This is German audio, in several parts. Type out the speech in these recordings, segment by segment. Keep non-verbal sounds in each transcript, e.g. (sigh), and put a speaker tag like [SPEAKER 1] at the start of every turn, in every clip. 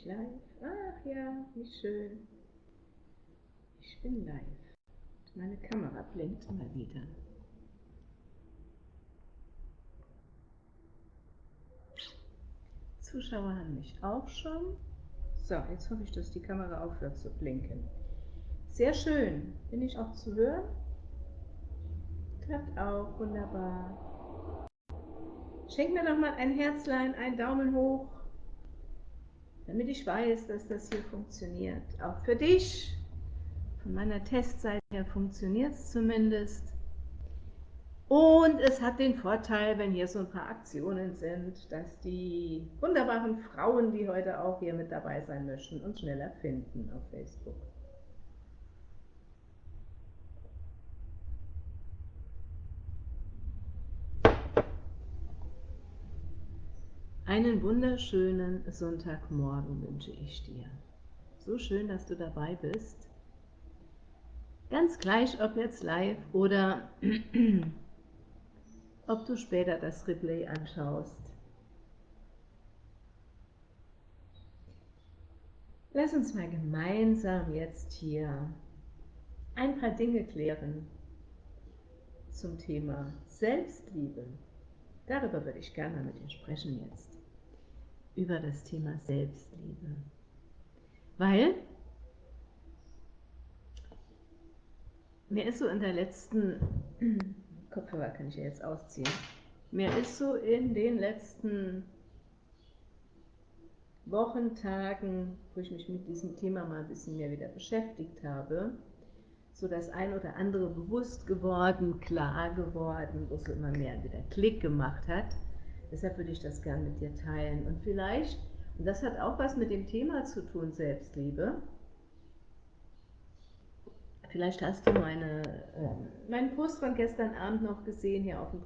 [SPEAKER 1] ich live? Ach ja, wie schön. Ich bin live. Meine Kamera blinkt mal wieder. Zuschauer haben mich auch schon. So, jetzt hoffe ich, dass die Kamera aufhört zu blinken. Sehr schön. Bin ich auch zu hören? Klappt auch, wunderbar. Schenk mir doch mal ein Herzlein, einen Daumen hoch, damit ich weiß, dass das hier funktioniert. Auch für dich. Von meiner Testseite her funktioniert es zumindest. Und es hat den Vorteil, wenn hier so ein paar Aktionen sind, dass die wunderbaren Frauen, die heute auch hier mit dabei sein möchten, uns schneller finden auf Facebook. Einen wunderschönen Sonntagmorgen wünsche ich dir. So schön, dass du dabei bist. Ganz gleich, ob jetzt live oder (clears throat) ob du später das Replay anschaust. Lass uns mal gemeinsam jetzt hier ein paar Dinge klären zum Thema Selbstliebe. Darüber würde ich gerne mit dir sprechen jetzt. Über das Thema Selbstliebe. Weil mir ist so in der letzten (clears throat) Kopfhörer kann ich ja jetzt ausziehen. Mir ist so in den letzten Wochen, Tagen, wo ich mich mit diesem Thema mal ein bisschen mehr wieder beschäftigt habe, so das ein oder andere bewusst geworden, klar geworden, wo es immer mehr wieder Klick gemacht hat. Deshalb würde ich das gerne mit dir teilen. Und vielleicht, und das hat auch was mit dem Thema zu tun, Selbstliebe, Vielleicht hast du meine, äh, meinen Post von gestern Abend noch gesehen, hier auf dem,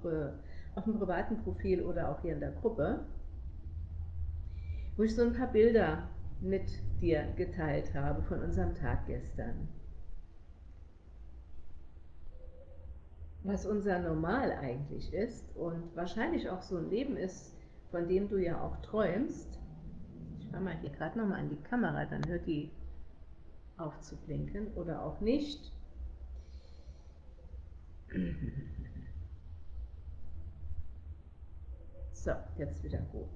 [SPEAKER 1] auf dem privaten Profil oder auch hier in der Gruppe, wo ich so ein paar Bilder mit dir geteilt habe von unserem Tag gestern. Was unser Normal eigentlich ist und wahrscheinlich auch so ein Leben ist, von dem du ja auch träumst. Ich mache mal hier gerade nochmal an die Kamera, dann hört die aufzublinken oder auch nicht. So, jetzt wieder gut.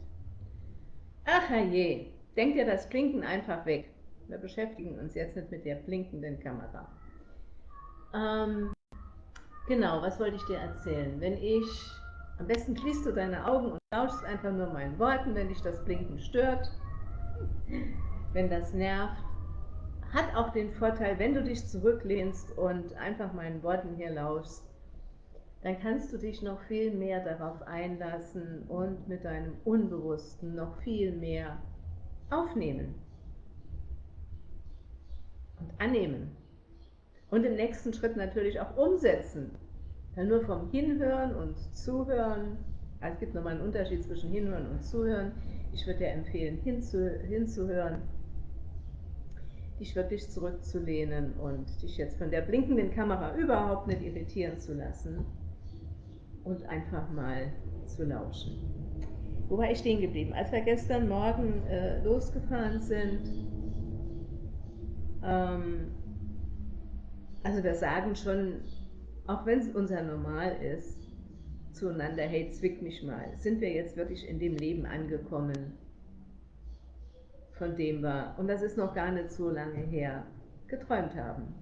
[SPEAKER 1] Ach je, denk dir das Blinken einfach weg. Wir beschäftigen uns jetzt nicht mit der blinkenden Kamera. Ähm, genau, was wollte ich dir erzählen? Wenn ich, am besten schließt du deine Augen und lauschst einfach nur meinen Worten, wenn dich das Blinken stört, wenn das nervt hat auch den Vorteil, wenn du dich zurücklehnst und einfach meinen Worten hier lauschst, dann kannst du dich noch viel mehr darauf einlassen und mit deinem Unbewussten noch viel mehr aufnehmen und annehmen. Und im nächsten Schritt natürlich auch umsetzen. Dann nur vom Hinhören und Zuhören, also es gibt nochmal einen Unterschied zwischen Hinhören und Zuhören. Ich würde dir empfehlen, hinzu, hinzuhören dich wirklich zurückzulehnen und dich jetzt von der blinkenden Kamera überhaupt nicht irritieren zu lassen und einfach mal zu lauschen. Wo war ich stehen geblieben? Als wir gestern Morgen äh, losgefahren sind, ähm, also wir sagen schon, auch wenn es unser Normal ist, zueinander, hey, zwick mich mal, sind wir jetzt wirklich in dem Leben angekommen, von dem wir, und das ist noch gar nicht so lange her, geträumt haben.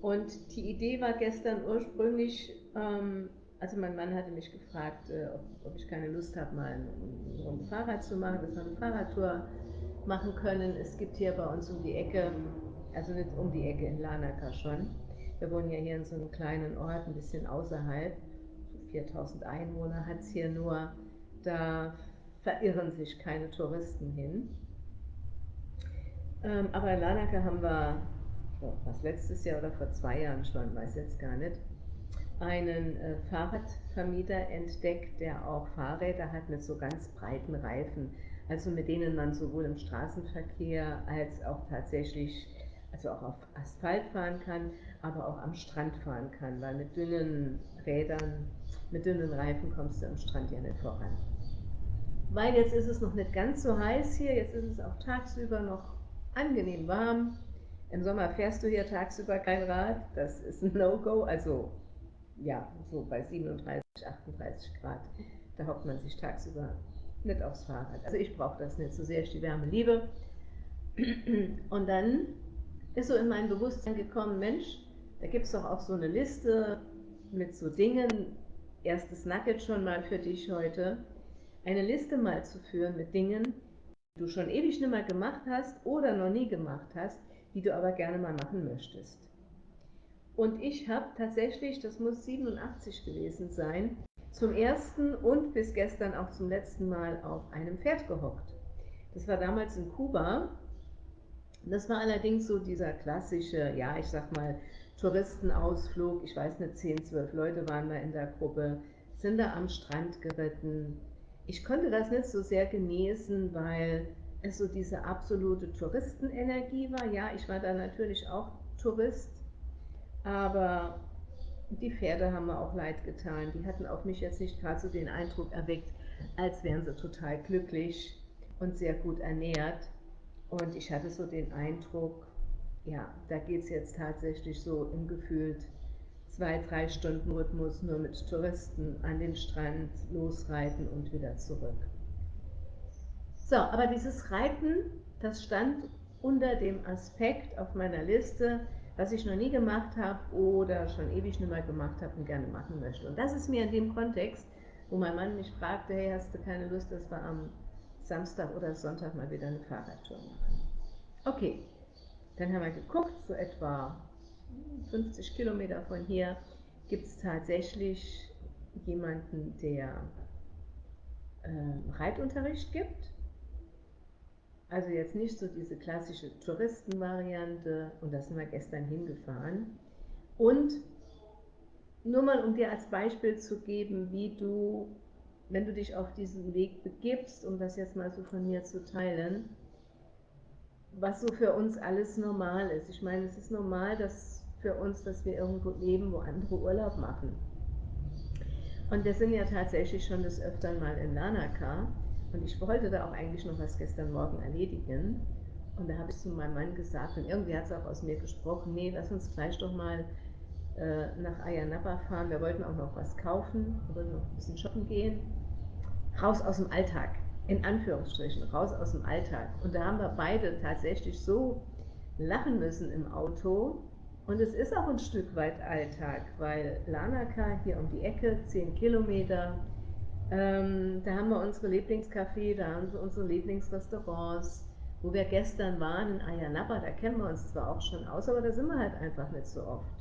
[SPEAKER 1] Und die Idee war gestern ursprünglich, ähm, also mein Mann hatte mich gefragt, äh, ob, ob, ich keine Lust habe, mal ein, ein Fahrrad zu machen, dass wir eine Fahrradtour machen können. Es gibt hier bei uns um die Ecke, also nicht um die Ecke, in Lanaka schon. Wir wohnen ja hier in so einem kleinen Ort, ein bisschen außerhalb. 4000 Einwohner hat es hier nur. Da verirren sich keine Touristen hin. Ähm, aber in Lanaka haben wir, was letztes Jahr oder vor zwei Jahren schon, weiß jetzt gar nicht, einen äh, Fahrradvermieter entdeckt, der auch Fahrräder hat mit so ganz breiten Reifen, also mit denen man sowohl im Straßenverkehr als auch tatsächlich, also auch auf Asphalt fahren kann, aber auch am Strand fahren kann, weil mit dünnen Rädern, mit dünnen Reifen kommst du am Strand ja nicht voran. weil jetzt ist es noch nicht ganz so heiß hier, jetzt ist es auch tagsüber noch angenehm warm. Im Sommer fährst du hier tagsüber kein Rad, das ist ein No-Go, also ja, so bei 37, 38 Grad, da hockt man sich tagsüber nicht aufs Fahrrad. Also ich brauche das nicht so sehr, ich die Wärme liebe. Und dann ist so in mein Bewusstsein gekommen, Mensch, da gibt es doch auch so eine Liste mit so Dingen, erstes Nugget schon mal für dich heute, eine Liste mal zu führen mit Dingen, die du schon ewig nicht mehr gemacht hast oder noch nie gemacht hast, die du aber gerne mal machen möchtest. Und ich habe tatsächlich, das muss 87 gewesen sein, zum ersten und bis gestern auch zum letzten Mal auf einem Pferd gehockt. Das war damals in Kuba. Das war allerdings so dieser klassische, ja, ich sag mal, Touristenausflug. Ich weiß nicht, 10, 12 Leute waren da in der Gruppe, sind da am Strand geritten. Ich konnte das nicht so sehr genießen, weil es so diese absolute Touristenenergie war. Ja, ich war da natürlich auch Tourist, aber die Pferde haben mir auch leid getan. Die hatten auf mich jetzt nicht gerade so den Eindruck erweckt, als wären sie total glücklich und sehr gut ernährt. Und ich hatte so den Eindruck, ja, da geht es jetzt tatsächlich so im gefühlt zwei, drei Stunden Rhythmus nur mit Touristen an den Strand losreiten und wieder zurück. So, aber dieses Reiten, das stand unter dem Aspekt auf meiner Liste, was ich noch nie gemacht habe oder schon ewig nicht mehr gemacht habe und gerne machen möchte. Und das ist mir in dem Kontext, wo mein Mann mich fragte, hey, hast du keine Lust, dass wir am Samstag oder Sonntag mal wieder eine Fahrradtour machen? Okay, dann haben wir geguckt, so etwa 50 Kilometer von hier gibt es tatsächlich jemanden, der äh, Reitunterricht gibt. Also jetzt nicht so diese klassische Touristenvariante und da sind wir gestern hingefahren. Und nur mal um dir als Beispiel zu geben, wie du, wenn du dich auf diesen Weg begibst, um das jetzt mal so von mir zu teilen, was so für uns alles normal ist. Ich meine, es ist normal, dass für uns, dass wir irgendwo leben, wo andere Urlaub machen. Und wir sind ja tatsächlich schon des Öfteren mal in Lanaka und ich wollte da auch eigentlich noch was gestern Morgen erledigen. Und da habe ich zu meinem Mann gesagt, und irgendwie hat es auch aus mir gesprochen, nee, lass uns gleich doch mal nach Ayanapa fahren. Wir wollten auch noch was kaufen, wir wollten noch ein bisschen shoppen gehen. Raus aus dem Alltag, in Anführungsstrichen, raus aus dem Alltag. Und da haben wir beide tatsächlich so lachen müssen im Auto. Und es ist auch ein Stück weit Alltag, weil Lanaka hier um die Ecke, 10 Kilometer, ähm, da haben wir unsere Lieblingscafé, da haben wir unsere Lieblingsrestaurants, wo wir gestern waren in Ayanapa, da kennen wir uns zwar auch schon aus, aber da sind wir halt einfach nicht so oft.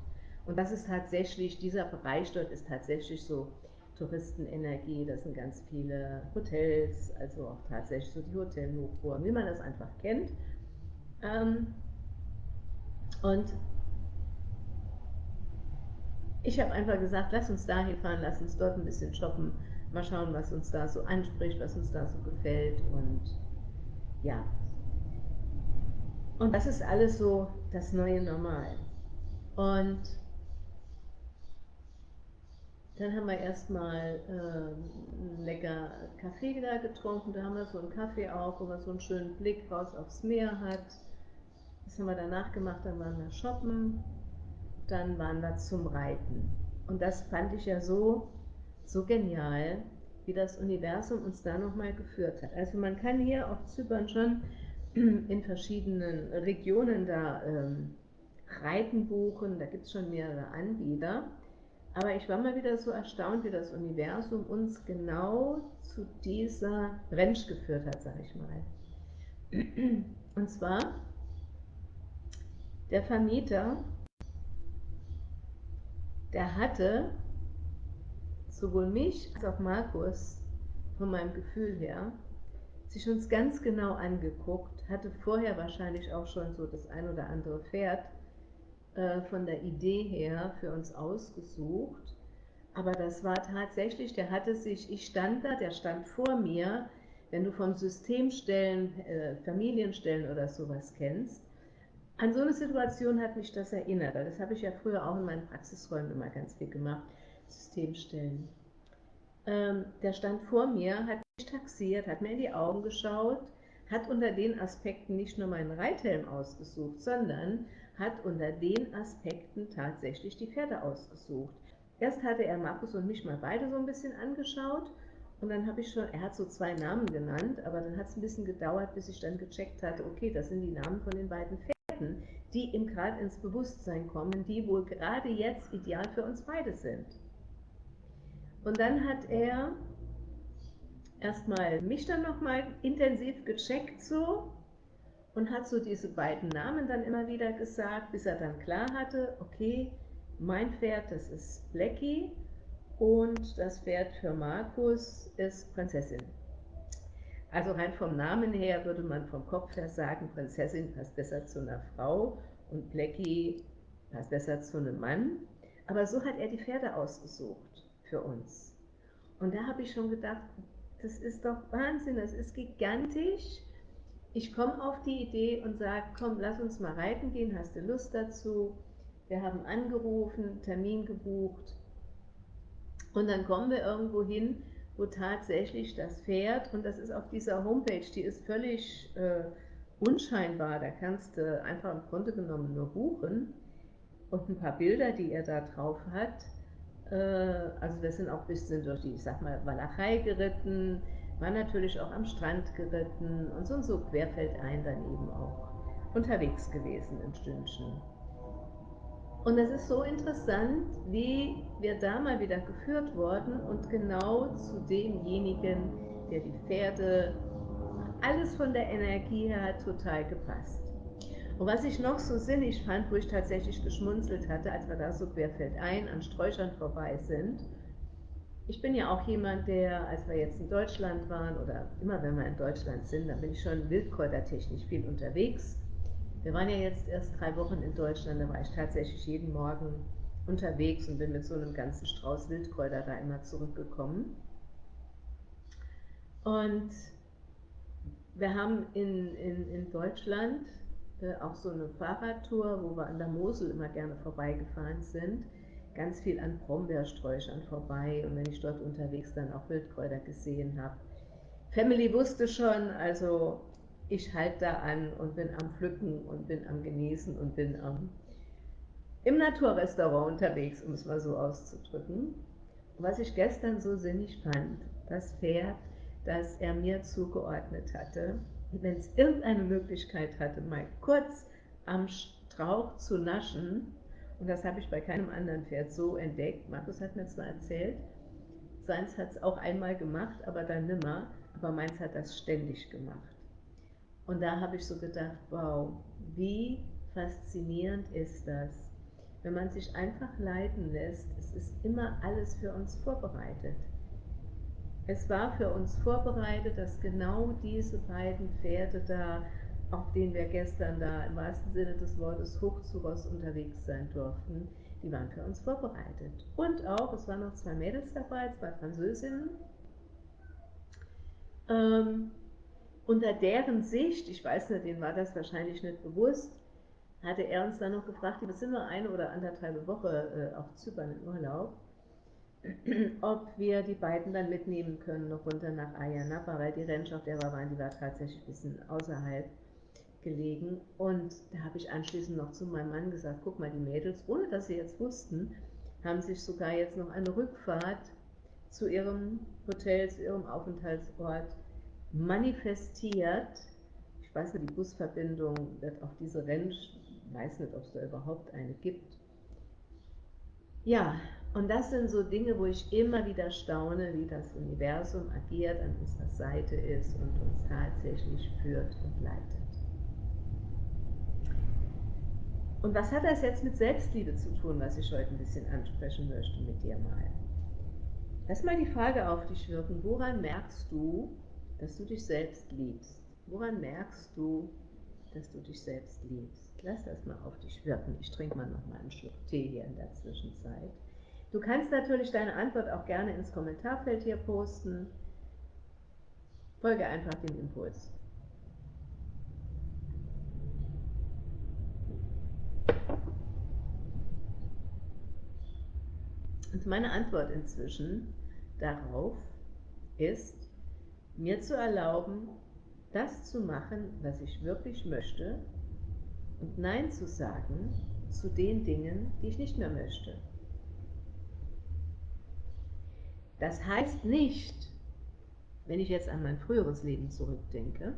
[SPEAKER 1] Und das ist tatsächlich, dieser Bereich dort ist tatsächlich so Touristenenergie, das sind ganz viele Hotels, also auch tatsächlich so die Hotelhochburgen, wie man das einfach kennt. Ähm, und ich habe einfach gesagt, lass uns dahin fahren, lass uns dort ein bisschen shoppen, Mal schauen, was uns da so anspricht, was uns da so gefällt und ja. Und das ist alles so das neue Normal. Und dann haben wir erstmal äh, lecker Kaffee da getrunken. Da haben wir so einen Kaffee auch, wo man so einen schönen Blick raus aufs Meer hat. Das haben wir danach gemacht, dann waren wir shoppen, dann waren wir zum Reiten. Und das fand ich ja so so genial, wie das Universum uns da nochmal geführt hat. Also man kann hier auf Zypern schon (clears throat) in verschiedenen Regionen da ähm, Reiten buchen, da gibt es schon mehrere Anbieter. Aber ich war mal wieder so erstaunt, wie das Universum uns genau zu dieser Ranch geführt hat, sage ich mal. Und zwar der Vermieter, der hatte sowohl mich als auch Markus von meinem Gefühl her sich uns ganz genau angeguckt, hatte vorher wahrscheinlich auch schon so das ein oder andere Pferd äh, von der Idee her für uns ausgesucht. Aber das war tatsächlich, der hatte sich, ich stand da, der stand vor mir, wenn du vom Systemstellen, äh, Familienstellen oder sowas kennst. An so eine Situation hat mich das erinnert, das habe ich ja früher auch in meinen Praxisräumen immer ganz viel gemacht. Systemstellen. ähm, der stand vor mir, hat mich taxiert, hat mir in die Augen geschaut, hat unter den Aspekten nicht nur meinen Reithelm ausgesucht, sondern hat unter den Aspekten tatsächlich die Pferde ausgesucht. Erst hatte er Markus und mich mal beide so ein bisschen angeschaut und dann habe ich schon, er hat so zwei Namen genannt, aber dann hat es ein bisschen gedauert, bis ich dann gecheckt hatte, okay, das sind die Namen von den beiden Pferden, die ihm gerade ins Bewusstsein kommen, die wohl gerade jetzt ideal für uns beide sind. Und dann hat er erstmal mich dann nochmal intensiv gecheckt so und hat so diese beiden Namen dann immer wieder gesagt, bis er dann klar hatte, okay, mein Pferd, das ist Blackie und das Pferd für Markus ist Prinzessin. Also rein vom Namen her würde man vom Kopf her sagen, Prinzessin passt besser zu einer Frau und Blackie passt besser zu einem Mann. Aber so hat er die Pferde ausgesucht für uns. Und da habe ich schon gedacht, das ist doch Wahnsinn, das ist gigantisch. Ich komme auf die Idee und sage, komm, lass uns mal reiten gehen, hast du Lust dazu? Wir haben angerufen, Termin gebucht. Und dann kommen wir irgendwo hin, wo tatsächlich das Pferd, und das ist auf dieser Homepage, die ist völlig äh, unscheinbar, da kannst du einfach im Grunde genommen nur buchen und ein paar Bilder, die er da drauf hat, äh, also wir sind auch ein bisschen durch die, ich sag mal, Walachei geritten, war natürlich auch am Strand geritten und so und so querfeldein dann eben auch unterwegs gewesen ein Stündchen. Und es ist so interessant, wie wir da mal wieder geführt wurden und genau zu demjenigen, der die Pferde, alles von der Energie her hat total gepasst. Und was ich noch so sinnig fand, wo ich tatsächlich geschmunzelt hatte, als wir da so querfeldein an Sträuchern vorbei sind, ich bin ja auch jemand, der, als wir jetzt in Deutschland waren oder immer wenn wir in Deutschland sind, dann bin ich schon wildkräutertechnisch viel unterwegs. Wir waren ja jetzt erst drei Wochen in Deutschland, da war ich tatsächlich jeden Morgen unterwegs und bin mit so einem ganzen Strauß Wildkräuter da immer zurückgekommen. Und wir haben in, in, in Deutschland äh, auch so eine Fahrradtour, wo wir an der Mosel immer gerne vorbeigefahren sind, ganz viel an Brombeersträuchern vorbei und wenn ich dort unterwegs dann auch Wildkräuter gesehen habe. Family wusste schon, also ich halte da an und bin am Pflücken und bin am Genießen und bin am, im Naturrestaurant unterwegs, um es mal so auszudrücken. Was ich gestern so sinnig fand, das Pferd, das er mir zugeordnet hatte, wenn es irgendeine Möglichkeit hatte, mal kurz am Strauch zu naschen, und das habe ich bei keinem anderen Pferd so entdeckt, Markus hat mir zwar erzählt, seins hat es auch einmal gemacht, aber dann nimmer, aber meins hat das ständig gemacht. Und da habe ich so gedacht, wow, wie faszinierend ist das, wenn man sich einfach leiten lässt, es ist immer alles für uns vorbereitet. Es war für uns vorbereitet, dass genau diese beiden Pferde da, auf denen wir gestern da im wahrsten Sinne des Wortes hoch zu Ross unterwegs sein durften, die waren für uns vorbereitet. Und auch, es waren noch zwei Mädels dabei, zwei Französinnen. Ähm, unter deren Sicht, ich weiß nicht, denen war das wahrscheinlich nicht bewusst, hatte er uns dann noch gefragt, wir sind nur eine oder anderthalb Woche äh, auf Zypern in Urlaub, (clears throat) ob wir die beiden dann mitnehmen können, noch runter nach Ayanapa, weil die Ranch, auf der wir waren, die war tatsächlich ein bisschen außerhalb gelegen. Und da habe ich anschließend noch zu meinem Mann gesagt, guck mal, die Mädels, ohne dass sie jetzt wussten, haben sich sogar jetzt noch eine Rückfahrt zu ihrem Hotel, zu ihrem Aufenthaltsort manifestiert. Ich weiß nicht, die Busverbindung wird auf diese Ranch, weiß nicht, ob es da überhaupt eine gibt. Ja, und das sind so Dinge, wo ich immer wieder staune, wie das Universum agiert, an unserer Seite ist und uns tatsächlich führt und leitet. Und was hat das jetzt mit Selbstliebe zu tun, was ich heute ein bisschen ansprechen möchte mit dir mal? Lass mal die Frage auf dich wirken, woran merkst du, dass du dich selbst liebst? Woran merkst du, dass du dich selbst liebst? Lass das mal auf dich wirken. Ich trinke mal noch mal einen Schluck Tee hier in der Zwischenzeit. Du kannst natürlich deine Antwort auch gerne ins Kommentarfeld hier posten. Folge einfach dem Impuls. Und meine Antwort inzwischen darauf ist, mir zu erlauben, das zu machen, was ich wirklich möchte und Nein zu sagen zu den Dingen, die ich nicht mehr möchte. Das heißt nicht, wenn ich jetzt an mein früheres Leben zurückdenke,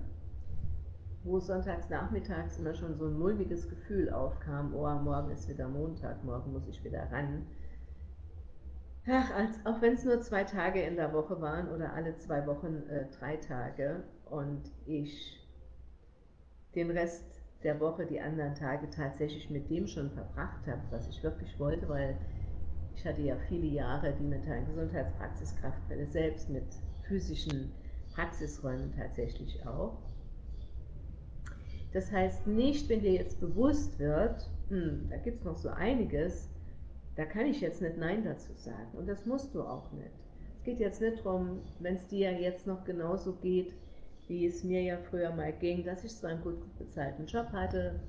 [SPEAKER 1] wo sonntags nachmittags immer schon so ein mulmiges Gefühl aufkam, oh, morgen ist wieder Montag, morgen muss ich wieder ran. Ach, als, auch wenn es nur zwei Tage in der Woche waren oder alle zwei Wochen äh, drei Tage und ich den Rest der Woche, die anderen Tage tatsächlich mit dem schon verbracht habe, was ich wirklich wollte, weil ich hatte ja viele Jahre die mentalen Gesundheitspraxiskraftquelle selbst mit physischen Praxisräumen tatsächlich auch. Das heißt nicht, wenn dir jetzt bewusst wird, hm, da gibt es noch so einiges, da kann ich jetzt nicht Nein dazu sagen. Und das musst du auch nicht. Es geht jetzt nicht darum, wenn es dir jetzt noch genauso geht, wie es mir ja früher mal ging, dass ich zwar einen gut bezahlten Job hatte,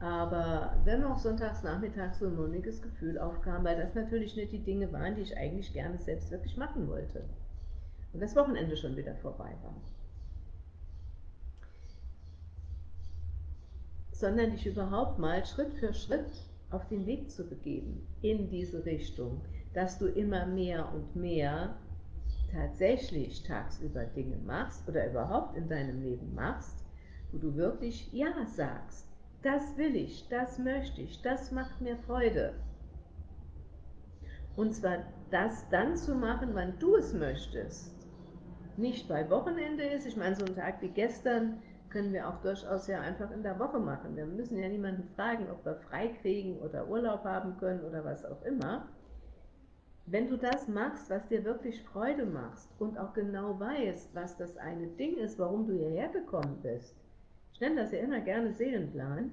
[SPEAKER 1] aber dennoch sonntags nachmittags so ein mulmiges Gefühl aufkam, weil das natürlich nicht die Dinge waren, die ich eigentlich gerne selbst wirklich machen wollte. Und das Wochenende schon wieder vorbei war. Sondern dich überhaupt mal Schritt für Schritt auf den Weg zu begeben in diese Richtung, dass du immer mehr und mehr tatsächlich tagsüber Dinge machst oder überhaupt in deinem Leben machst, wo du wirklich Ja sagst. Das will ich, das möchte ich, das macht mir Freude. Und zwar das dann zu machen, wann du es möchtest. Nicht bei Wochenende ist, ich meine, so ein Tag wie gestern können wir auch durchaus ja einfach in der Woche machen. Wir müssen ja niemanden fragen, ob wir frei kriegen oder Urlaub haben können oder was auch immer. Wenn du das machst, was dir wirklich Freude macht und auch genau weißt, was das eine Ding ist, warum du hierher gekommen bist, ich nenne das ja immer gerne Seelenplan,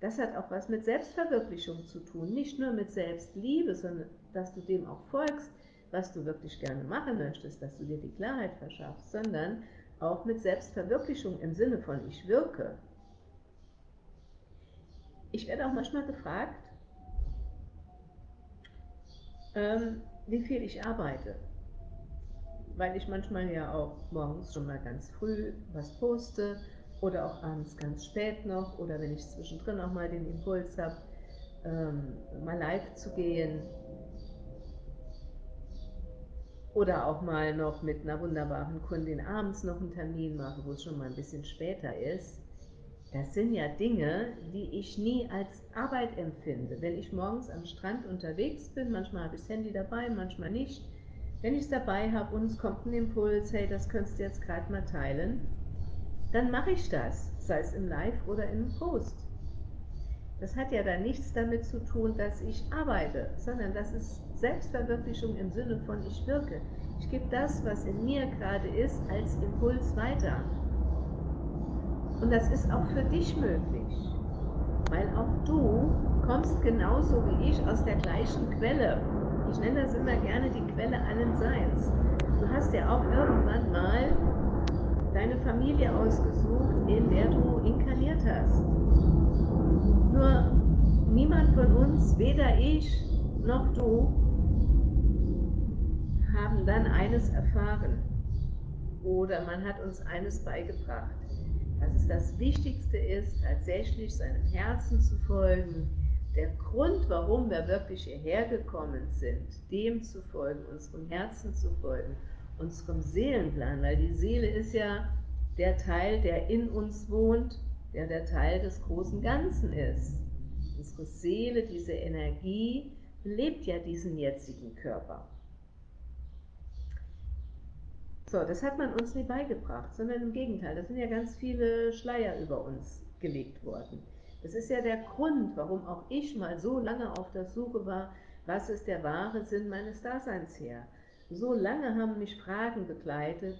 [SPEAKER 1] das hat auch was mit Selbstverwirklichung zu tun, nicht nur mit Selbstliebe, sondern dass du dem auch folgst, was du wirklich gerne machen möchtest, dass du dir die Klarheit verschaffst, sondern auch mit Selbstverwirklichung im Sinne von ich wirke. Ich werde auch manchmal gefragt, ähm, wie viel ich arbeite. Weil ich manchmal ja auch morgens schon mal ganz früh was poste oder auch abends ganz spät noch oder wenn ich zwischendrin auch mal den Impuls habe, ähm, mal live zu gehen oder auch mal noch mit einer wunderbaren Kundin abends noch einen Termin mache, wo es schon mal ein bisschen später ist. Das sind ja Dinge, die ich nie als Arbeit empfinde. Wenn ich morgens am Strand unterwegs bin, manchmal habe ich das Handy dabei, manchmal nicht. Wenn ich es dabei habe und es kommt ein Impuls, hey, das könntest du jetzt gerade mal teilen, dann mache ich das, sei es im Live oder im Post. Das hat ja dann nichts damit zu tun, dass ich arbeite, sondern das ist Selbstverwirklichung im Sinne von ich wirke. Ich gebe das, was in mir gerade ist, als Impuls weiter. Und das ist auch für dich möglich, weil auch du kommst genauso wie ich aus der gleichen Quelle. Ich nenne das immer gerne die Quelle allen Seins. Du hast ja auch irgendwann mal deine Familie ausgesucht, in der du inkarniert hast. Nur niemand von uns, weder ich noch du, haben dann eines erfahren. Oder man hat uns eines beigebracht dass es das Wichtigste ist, tatsächlich seinem Herzen zu folgen, der Grund, warum wir wirklich hierher gekommen sind, dem zu folgen, unserem Herzen zu folgen, unserem Seelenplan, weil die Seele ist ja der Teil, der in uns wohnt, der der Teil des großen Ganzen ist. Unsere Seele, diese Energie, lebt ja diesen jetzigen Körper. So, das hat man uns nie beigebracht, sondern im Gegenteil, da sind ja ganz viele Schleier über uns gelegt worden. Das ist ja der Grund, warum auch ich mal so lange auf der Suche war, was ist der wahre Sinn meines Daseins her. So lange haben mich Fragen begleitet,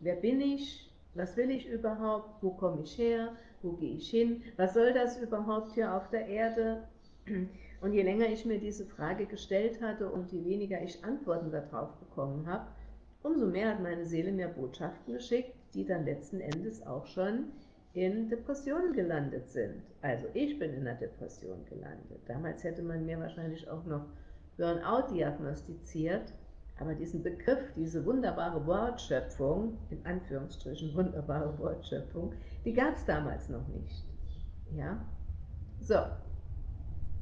[SPEAKER 1] wer bin ich, was will ich überhaupt, wo komme ich her, wo gehe ich hin, was soll das überhaupt hier auf der Erde? Und je länger ich mir diese Frage gestellt hatte und je weniger ich Antworten darauf bekommen habe, umso mehr hat meine Seele mir Botschaften geschickt, die dann letzten Endes auch schon in Depressionen gelandet sind. Also ich bin in einer Depression gelandet. Damals hätte man mir wahrscheinlich auch noch Burnout diagnostiziert, Aber diesen Begriff, diese wunderbare Wortschöpfung, in Anführungsstrichen wunderbare Wortschöpfung, die gab es damals noch nicht. Ja? So.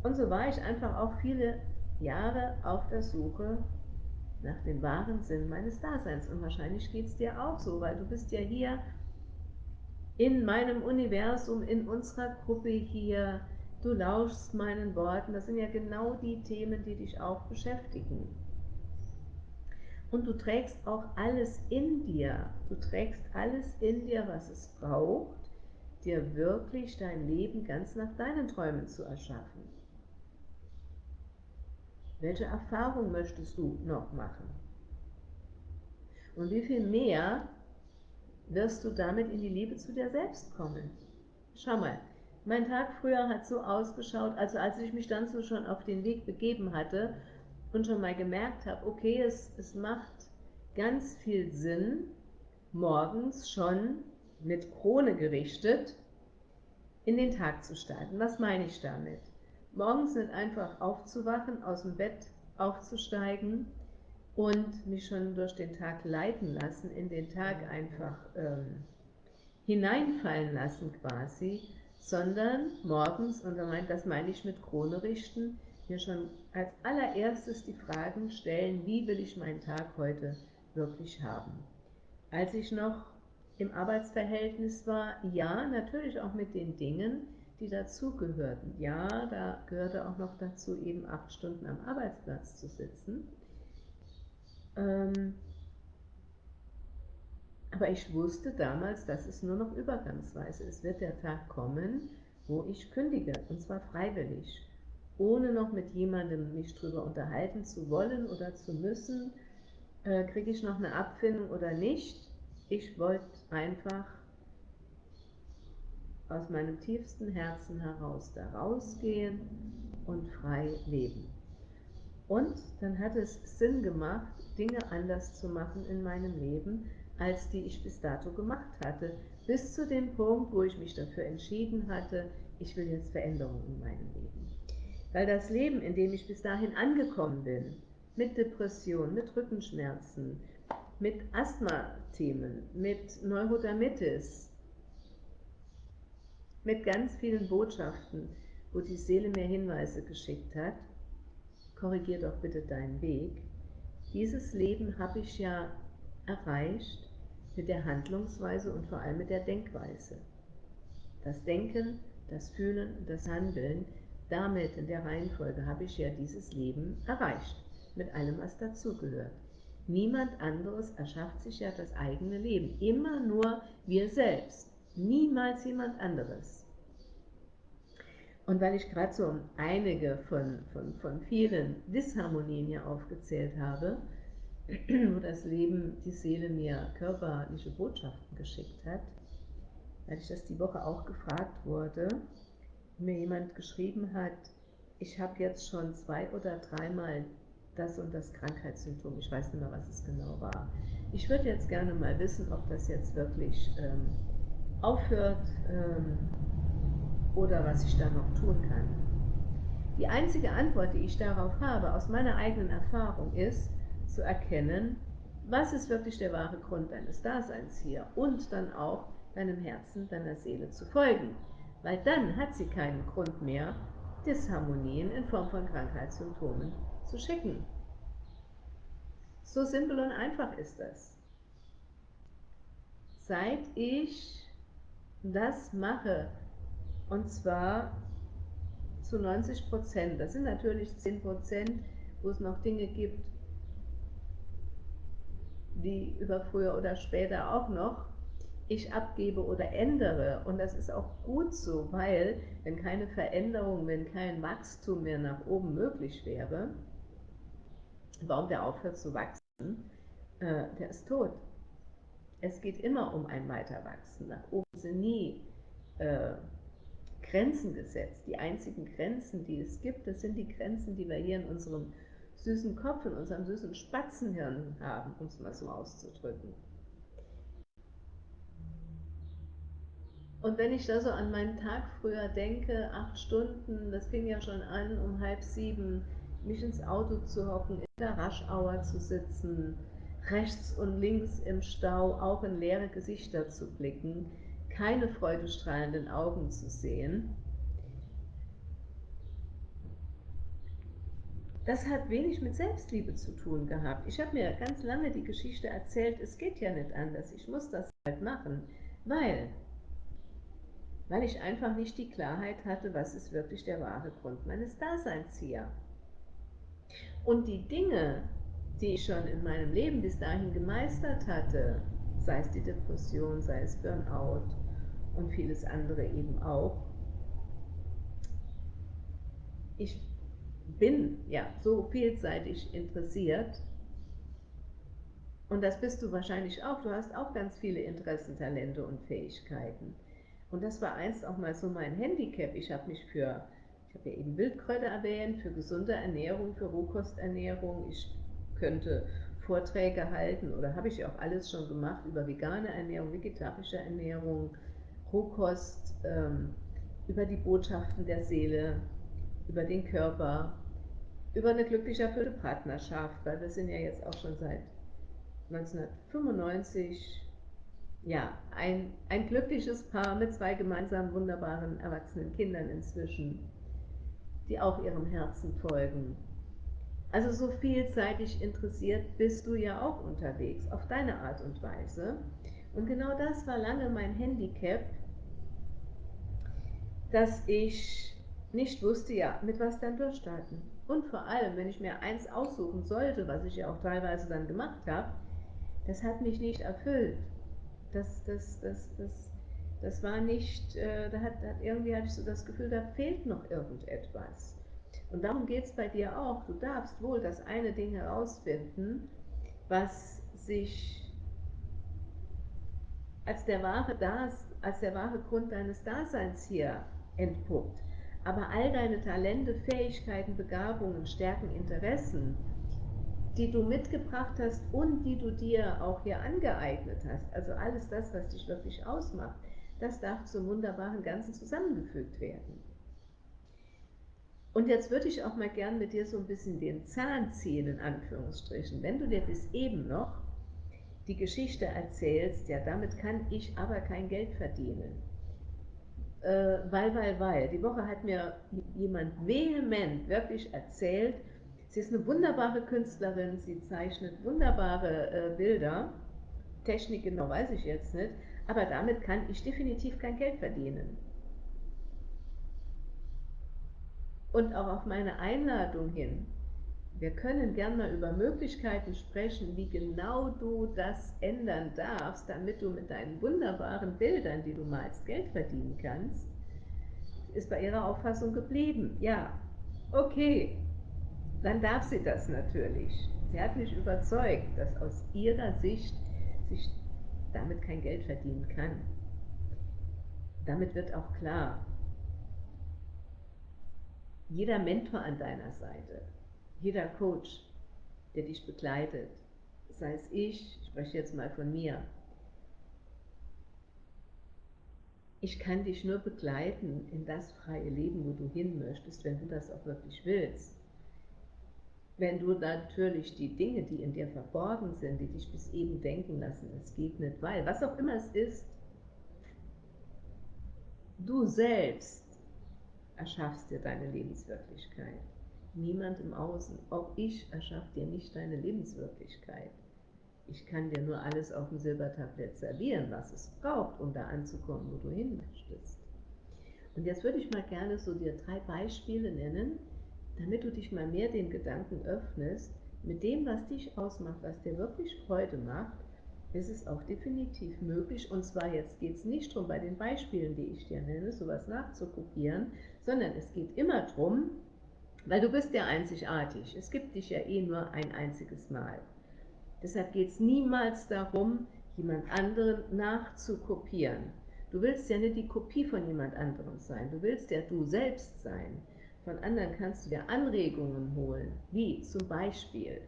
[SPEAKER 1] Und so war ich einfach auch viele Jahre auf der Suche nach dem wahren Sinn meines Daseins. Und wahrscheinlich geht es dir auch so, weil du bist ja hier in meinem Universum, in unserer Gruppe hier, du lauschst meinen Worten. Das sind ja genau die Themen, die dich auch beschäftigen. Und du trägst auch alles in dir. Du trägst alles in dir, was es braucht, dir wirklich dein Leben ganz nach deinen Träumen zu erschaffen. Welche Erfahrung möchtest du noch machen? Und wie viel mehr wirst du damit in die Liebe zu dir selbst kommen? Schau mal, mein Tag früher hat so ausgeschaut, also als ich mich dann so schon auf den Weg begeben hatte und schon mal gemerkt habe, okay, es, es macht ganz viel Sinn, morgens schon mit Krone gerichtet in den Tag zu starten. Was meine ich damit? Morgens nicht einfach aufzuwachen, aus dem Bett aufzusteigen und mich schon durch den Tag leiten lassen, in den Tag einfach ähm, hineinfallen lassen quasi, sondern morgens, und das meine ich mit Krone richten, mir schon als allererstes die Fragen stellen, wie will ich meinen Tag heute wirklich haben. Als ich noch im Arbeitsverhältnis war, ja, natürlich auch mit den Dingen, die dazugehörten. Ja, da gehörte auch noch dazu, eben acht Stunden am Arbeitsplatz zu sitzen. Ähm, aber ich wusste damals, dass es nur noch übergangsweise. Es wird der Tag kommen, wo ich kündige, und zwar freiwillig, ohne noch mit jemandem mich darüber unterhalten zu wollen oder zu müssen, äh, kriege ich noch eine Abfindung oder nicht. Ich wollte einfach aus meinem tiefsten Herzen heraus da rausgehen und frei leben. Und dann hat es Sinn gemacht, Dinge anders zu machen in meinem Leben, als die ich bis dato gemacht hatte, bis zu dem Punkt, wo ich mich dafür entschieden hatte, ich will jetzt Veränderungen in meinem Leben. Weil das Leben, in dem ich bis dahin angekommen bin, mit Depression, mit Rückenschmerzen, mit Asthma-Themen, mit Neurodermitis, mit ganz vielen Botschaften, wo die Seele mir Hinweise geschickt hat, korrigier doch bitte deinen Weg. Dieses Leben habe ich ja erreicht mit der Handlungsweise und vor allem mit der Denkweise. Das Denken, das Fühlen das Handeln, damit in der Reihenfolge habe ich ja dieses Leben erreicht mit allem, was dazugehört. Niemand anderes erschafft sich ja das eigene Leben. Immer nur wir selbst. Niemals jemand anderes. Und weil ich gerade so einige von, von, von vielen Disharmonien hier aufgezählt habe, (clears throat) wo das Leben, die Seele mir körperliche Botschaften geschickt hat, weil ich das die Woche auch gefragt wurde, mir jemand geschrieben hat, ich habe jetzt schon zwei oder dreimal das und das Krankheitssymptom. Ich weiß nicht mehr, was es genau war. Ich würde jetzt gerne mal wissen, ob das jetzt wirklich ähm, aufhört ähm, oder was ich da noch tun kann. Die einzige Antwort, die ich darauf habe, aus meiner eigenen Erfahrung, ist zu erkennen, was ist wirklich der wahre Grund deines Daseins hier und dann auch deinem Herzen, deiner Seele zu folgen. Weil dann hat sie keinen Grund mehr, Disharmonien in Form von Krankheitssymptomen zu schicken. So simpel und einfach ist das. Seit ich das mache, und zwar zu 90 Prozent, das sind natürlich 10 Prozent, wo es noch Dinge gibt, die über früher oder später auch noch ich abgebe oder ändere. Und das ist auch gut so, weil wenn keine Veränderung, wenn kein Wachstum mehr nach oben möglich wäre, warum der aufhört zu wachsen, äh, der ist tot. Es geht immer um ein Weiterwachsen. Nach oben sind nie äh, Grenzen gesetzt. Die einzigen Grenzen, die es gibt, das sind die Grenzen, die wir hier in unserem süßen Kopf, in unserem süßen Spatzenhirn haben, um es mal so auszudrücken. Und wenn ich da so an meinen Tag früher denke, acht Stunden, das fing ja schon an um halb sieben, mich ins Auto zu hocken, in der Raschauer zu sitzen, rechts und links im Stau auch in leere Gesichter zu blicken, keine freudestrahlenden Augen zu sehen. Das hat wenig mit Selbstliebe zu tun gehabt. Ich habe mir ganz lange die Geschichte erzählt, es geht ja nicht anders, ich muss das halt machen, weil, weil ich einfach nicht die Klarheit hatte, was ist wirklich der wahre Grund meines Daseins hier. Und die Dinge, die ich schon in meinem Leben bis dahin gemeistert hatte, sei es die Depression, sei es Burnout und vieles andere eben auch, ich bin ja so vielseitig interessiert und das bist du wahrscheinlich auch, du hast auch ganz viele Interessen, Talente und Fähigkeiten. Und das war einst auch mal so mein Handicap. Ich habe mich für ich habe ja eben Wildkräuter erwähnt, für gesunde Ernährung, für Rohkosternährung. Ich könnte Vorträge halten oder habe ich auch alles schon gemacht über vegane Ernährung, vegetarische Ernährung, Rohkost, ähm, über die Botschaften der Seele, über den Körper, über eine glücklich erfüllte Partnerschaft, weil wir sind ja jetzt auch schon seit 1995 ja, ein, ein glückliches Paar mit zwei gemeinsamen wunderbaren erwachsenen Kindern inzwischen die auch ihrem Herzen folgen. Also so vielseitig interessiert bist du ja auch unterwegs, auf deine Art und Weise. Und genau das war lange mein Handicap, dass ich nicht wusste, ja, mit was dann durchstarten. Und vor allem, wenn ich mir eins aussuchen sollte, was ich ja auch teilweise dann gemacht habe, das hat mich nicht erfüllt. Das, das, das, das, das war nicht, äh, da hat, hat, irgendwie hatte ich so das Gefühl, da fehlt noch irgendetwas. Und darum geht es bei dir auch. Du darfst wohl das eine Ding herausfinden, was sich als der wahre, das, als der wahre Grund deines Daseins hier entpuppt. Aber all deine Talente, Fähigkeiten, Begabungen, Stärken, Interessen, die du mitgebracht hast und die du dir auch hier angeeignet hast, also alles das, was dich wirklich ausmacht, das darf zum wunderbaren Ganzen zusammengefügt werden. Und jetzt würde ich auch mal gern mit dir so ein bisschen den Zahn ziehen, in Anführungsstrichen. Wenn du dir bis eben noch die Geschichte erzählst, ja, damit kann ich aber kein Geld verdienen. Äh, weil, weil, weil. Die Woche hat mir jemand vehement wirklich erzählt, sie ist eine wunderbare Künstlerin, sie zeichnet wunderbare äh, Bilder. Technik genau weiß ich jetzt nicht, aber damit kann ich definitiv kein Geld verdienen. Und auch auf meine Einladung hin, wir können gern mal über Möglichkeiten sprechen, wie genau du das ändern darfst, damit du mit deinen wunderbaren Bildern, die du malst, Geld verdienen kannst, ist bei ihrer Auffassung geblieben. Ja, okay, dann darf sie das natürlich. Sie hat mich überzeugt, dass aus ihrer Sicht sich damit kein Geld verdienen kann. Damit wird auch klar, jeder Mentor an deiner Seite, jeder Coach, der dich begleitet, sei es ich, ich spreche jetzt mal von mir, ich kann dich nur begleiten in das freie Leben, wo du hin möchtest, wenn du das auch wirklich willst. Wenn du natürlich die Dinge, die in dir verborgen sind, die dich bis eben denken lassen, es geht nicht, weil, was auch immer es ist, du selbst erschaffst dir deine Lebenswirklichkeit. Niemand im Außen, auch ich erschaffe dir nicht deine Lebenswirklichkeit. Ich kann dir nur alles auf dem Silbertablett servieren, was es braucht, um da anzukommen, wo du hin möchtest. Und jetzt würde ich mal gerne so dir drei Beispiele nennen, damit du dich mal mehr den Gedanken öffnest, mit dem, was dich ausmacht, was dir wirklich Freude macht, ist es auch definitiv möglich. Und zwar jetzt geht es nicht darum, bei den Beispielen, die ich dir nenne, sowas nachzukopieren, sondern es geht immer darum, weil du bist ja einzigartig. Es gibt dich ja eh nur ein einziges Mal. Deshalb geht es niemals darum, jemand anderen nachzukopieren. Du willst ja nicht die Kopie von jemand anderem sein. Du willst ja du selbst sein. Von anderen kannst du dir Anregungen holen, wie zum Beispiel,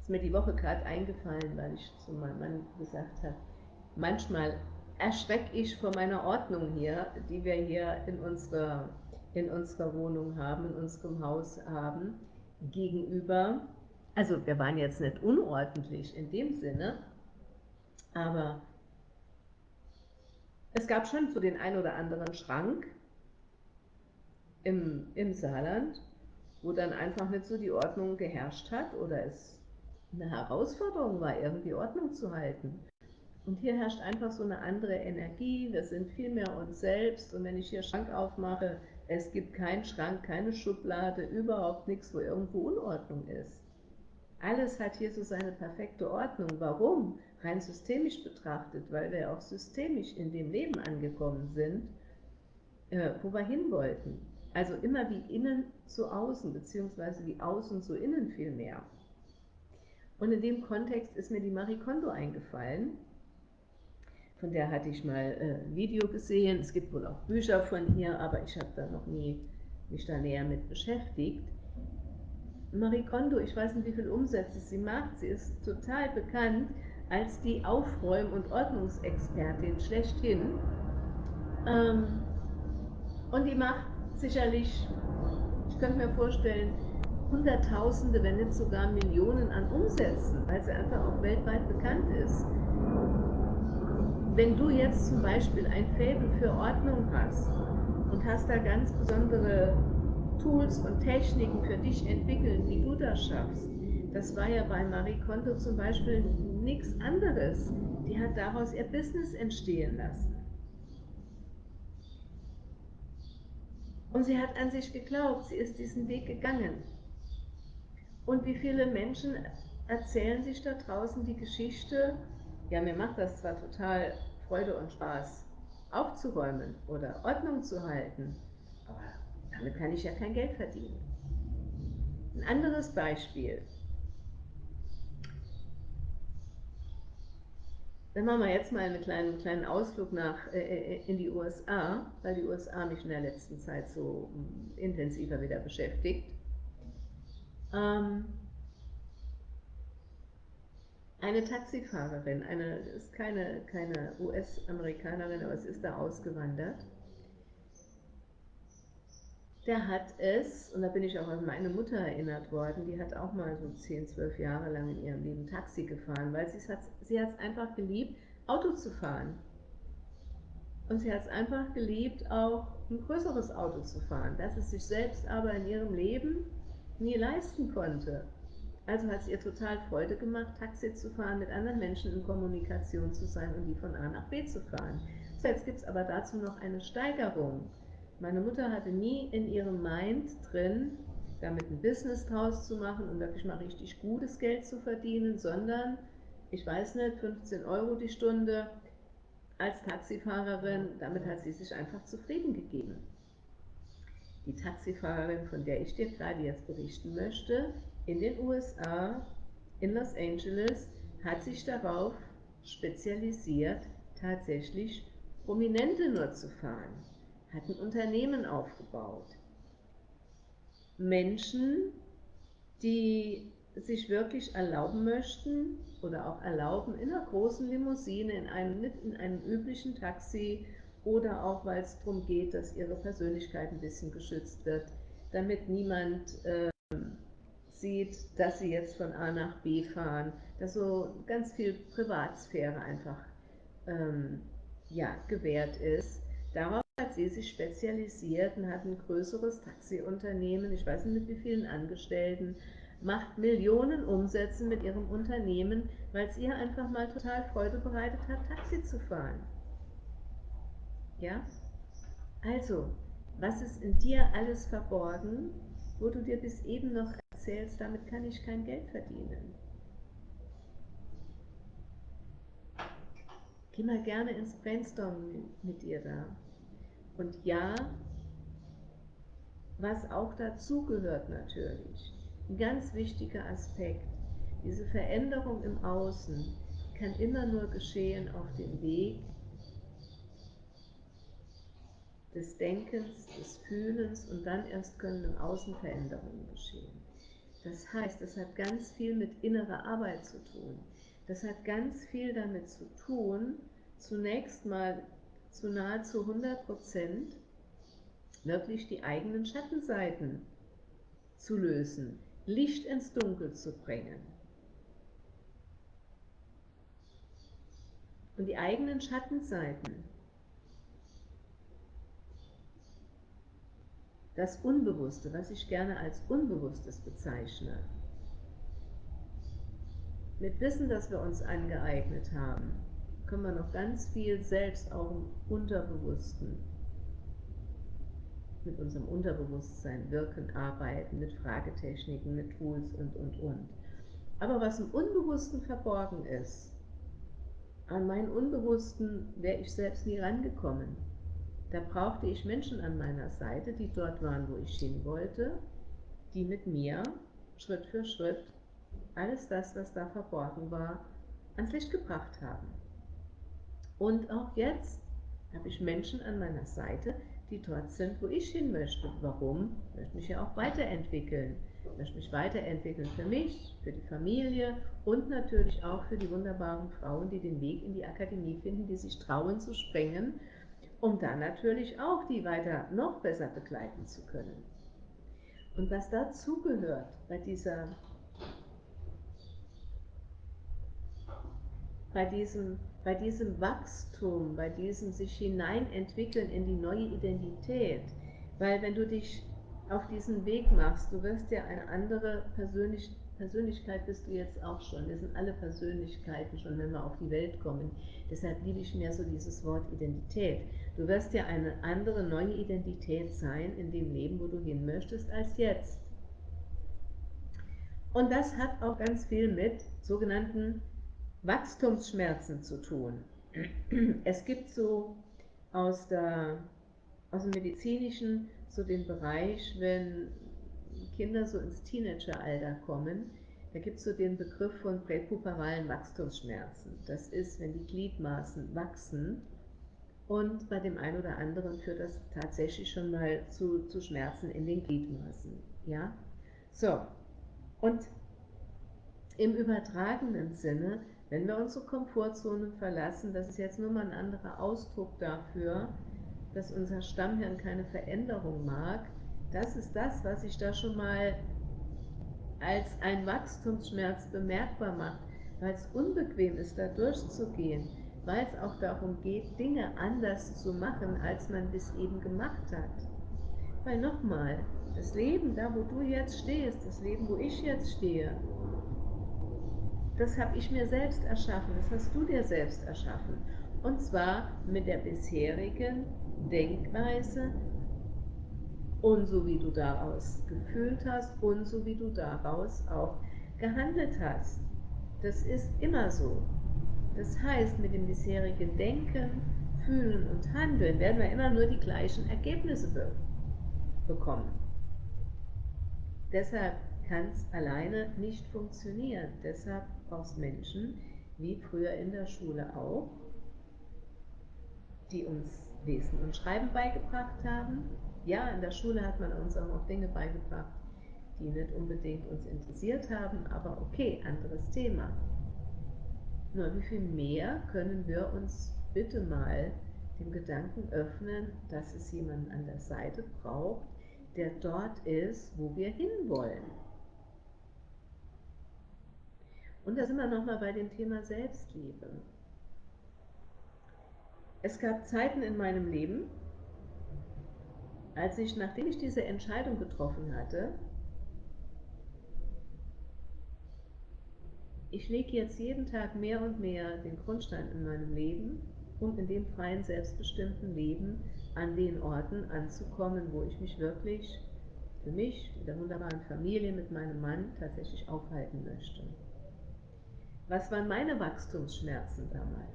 [SPEAKER 1] ist mir die Woche gerade eingefallen, weil ich zu meinem Mann gesagt habe, manchmal erschrecke ich vor meiner Ordnung hier, die wir hier in unserer in unserer Wohnung haben, in unserem Haus haben, gegenüber, also wir waren jetzt nicht unordentlich in dem Sinne, aber es gab schon so den ein oder anderen Schrank im, im Saarland, wo dann einfach nicht so die Ordnung geherrscht hat oder es eine Herausforderung war, irgendwie Ordnung zu halten. Und hier herrscht einfach so eine andere Energie, wir sind viel mehr uns selbst und wenn ich hier Schrank aufmache, es gibt keinen Schrank, keine Schublade, überhaupt nichts, wo irgendwo Unordnung ist. Alles hat hier so seine perfekte Ordnung. Warum? Rein systemisch betrachtet, weil wir auch systemisch in dem Leben angekommen sind, äh, wo wir hin wollten. Also immer wie innen zu außen, beziehungsweise wie außen zu innen viel mehr. Und in dem Kontext ist mir die Marie Kondo eingefallen. Von der hatte ich mal äh, ein Video gesehen. Es gibt wohl auch Bücher von ihr, aber ich habe da noch nie mich da näher mit beschäftigt. Marie Kondo, ich weiß nicht, wie viele Umsätze sie macht. Sie ist total bekannt als die Aufräum- und Ordnungsexpertin schlechthin. Ähm, und die macht sicherlich, ich könnte mir vorstellen, Hunderttausende, wenn nicht sogar Millionen an Umsätzen, weil sie einfach auch weltweit bekannt ist. Wenn du jetzt zum Beispiel ein Faible für Ordnung hast und hast da ganz besondere Tools und Techniken für dich entwickelt, wie du das schaffst, das war ja bei Marie Kondo zum Beispiel nichts anderes. Die hat daraus ihr Business entstehen lassen. Und sie hat an sich geglaubt, sie ist diesen Weg gegangen. Und wie viele Menschen erzählen sich da draußen die Geschichte, ja, mir macht das zwar total Freude und Spaß, aufzuräumen oder Ordnung zu halten, aber damit kann ich ja kein Geld verdienen. Ein anderes Beispiel. Dann machen wir jetzt mal einen kleinen, kleinen Ausflug nach, äh, äh in die USA, weil die USA mich in der letzten Zeit so mm, intensiver wieder beschäftigt. Ähm, eine Taxifahrerin, eine ist keine, keine US-Amerikanerin, aber sie ist da ausgewandert. Der hat es, und da bin ich auch an meine Mutter erinnert worden, die hat auch mal so 10, 12 Jahre lang in ihrem Leben Taxi gefahren, weil sie es hat, sie hat es einfach geliebt, Auto zu fahren. Und sie hat es einfach geliebt, auch ein größeres Auto zu fahren, das es sich selbst aber in ihrem Leben nie leisten konnte. Also hat es ihr total Freude gemacht, Taxi zu fahren, mit anderen Menschen in Kommunikation zu sein und die von A nach B zu fahren. So, jetzt gibt es aber dazu noch eine Steigerung. Meine Mutter hatte nie in ihrem Mind drin, damit ein Business draus zu machen und wirklich mal richtig gutes Geld zu verdienen, sondern, ich weiß nicht, 15 Euro die Stunde als Taxifahrerin, damit hat sie sich einfach zufrieden gegeben. Die Taxifahrerin, von der ich dir gerade jetzt berichten möchte, in den USA, in Los Angeles, hat sich darauf spezialisiert, tatsächlich Prominente nur zu fahren hat ein Unternehmen aufgebaut. Menschen, die sich wirklich erlauben möchten oder auch erlauben, in einer großen Limousine, in einem, in einem üblichen Taxi oder auch, weil es darum geht, dass ihre Persönlichkeit ein bisschen geschützt wird, damit niemand äh, sieht, dass sie jetzt von A nach B fahren, dass so ganz viel Privatsphäre einfach ähm, ja, gewährt ist. Darauf hat sie sich spezialisiert und hat ein größeres Taxiunternehmen, ich weiß nicht mit wie vielen Angestellten, macht Millionen Umsätze mit ihrem Unternehmen, weil es ihr einfach mal total Freude bereitet hat, Taxi zu fahren. Ja? Also, was ist in dir alles verborgen, wo du dir bis eben noch erzählst, damit kann ich kein Geld verdienen? Geh mal gerne ins Brainstorming mit dir da. Und ja, was auch dazugehört natürlich, ein ganz wichtiger Aspekt, diese Veränderung im Außen kann immer nur geschehen auf dem Weg des Denkens, des Fühlens und dann erst können im Außen Veränderungen geschehen. Das heißt, es hat ganz viel mit innerer Arbeit zu tun. Das hat ganz viel damit zu tun, zunächst mal zu nahezu 100 Prozent wirklich die eigenen Schattenseiten zu lösen, Licht ins Dunkel zu bringen. Und die eigenen Schattenseiten, das Unbewusste, was ich gerne als Unbewusstes bezeichne, mit Wissen, das wir uns angeeignet haben, können wir noch ganz viel selbst auch im Unterbewussten, mit unserem Unterbewusstsein wirken, arbeiten, mit Fragetechniken, mit Tools und, und, und. Aber was im Unbewussten verborgen ist, an meinen Unbewussten wäre ich selbst nie rangekommen. Da brauchte ich Menschen an meiner Seite, die dort waren, wo ich hin wollte, die mit mir Schritt für Schritt alles das, was da verborgen war, ans Licht gebracht haben. Und auch jetzt habe ich Menschen an meiner Seite, die dort sind, wo ich hin möchte. Warum? Ich möchte mich ja auch weiterentwickeln. Ich möchte mich weiterentwickeln für mich, für die Familie und natürlich auch für die wunderbaren Frauen, die den Weg in die Akademie finden, die sich trauen zu springen, um dann natürlich auch die weiter noch besser begleiten zu können. Und was dazugehört bei dieser bei diesem, bei diesem Wachstum, bei diesem sich hineinentwickeln in die neue Identität. Weil wenn du dich auf diesen Weg machst, du wirst ja eine andere Persönlich Persönlichkeit bist du jetzt auch schon. Wir sind alle Persönlichkeiten schon, wenn wir auf die Welt kommen. Deshalb liebe ich mehr so dieses Wort Identität. Du wirst ja eine andere, neue Identität sein in dem Leben, wo du hin möchtest, als jetzt. Und das hat auch ganz viel mit sogenannten Wachstumsschmerzen zu tun. Es gibt so aus, der, aus dem Medizinischen so den Bereich, wenn Kinder so ins Teenageralter kommen, da gibt es so den Begriff von präpuberalen Wachstumsschmerzen. Das ist, wenn die Gliedmaßen wachsen und bei dem einen oder anderen führt das tatsächlich schon mal zu, zu Schmerzen in den Gliedmaßen. Ja? So, und im übertragenen Sinne wenn wir unsere Komfortzone verlassen, das ist jetzt nur mal ein anderer Ausdruck dafür, dass unser Stammhirn keine Veränderung mag, das ist das, was sich da schon mal als ein Wachstumsschmerz bemerkbar macht, weil es unbequem ist, da durchzugehen, weil es auch darum geht, Dinge anders zu machen, als man bis eben gemacht hat. Weil nochmal, das Leben, da wo du jetzt stehst, das Leben, wo ich jetzt stehe, das habe ich mir selbst erschaffen, das hast du dir selbst erschaffen. Und zwar mit der bisherigen Denkweise und so wie du daraus gefühlt hast und so wie du daraus auch gehandelt hast. Das ist immer so. Das heißt, mit dem bisherigen Denken, Fühlen und Handeln werden wir immer nur die gleichen Ergebnisse be bekommen. Deshalb kann es alleine nicht funktionieren. Deshalb aus Menschen, wie früher in der Schule auch, die uns Lesen und Schreiben beigebracht haben. Ja, in der Schule hat man uns auch noch Dinge beigebracht, die nicht unbedingt uns interessiert haben, aber okay, anderes Thema. Nur wie viel mehr können wir uns bitte mal dem Gedanken öffnen, dass es jemanden an der Seite braucht, der dort ist, wo wir hinwollen. Und da sind wir nochmal bei dem Thema Selbstliebe. Es gab Zeiten in meinem Leben, als ich, nachdem ich diese Entscheidung getroffen hatte, ich lege jetzt jeden Tag mehr und mehr den Grundstein in meinem Leben, um in dem freien, selbstbestimmten Leben an den Orten anzukommen, wo ich mich wirklich für mich, mit der wunderbaren Familie, mit meinem Mann tatsächlich aufhalten möchte. Was waren meine Wachstumsschmerzen damals?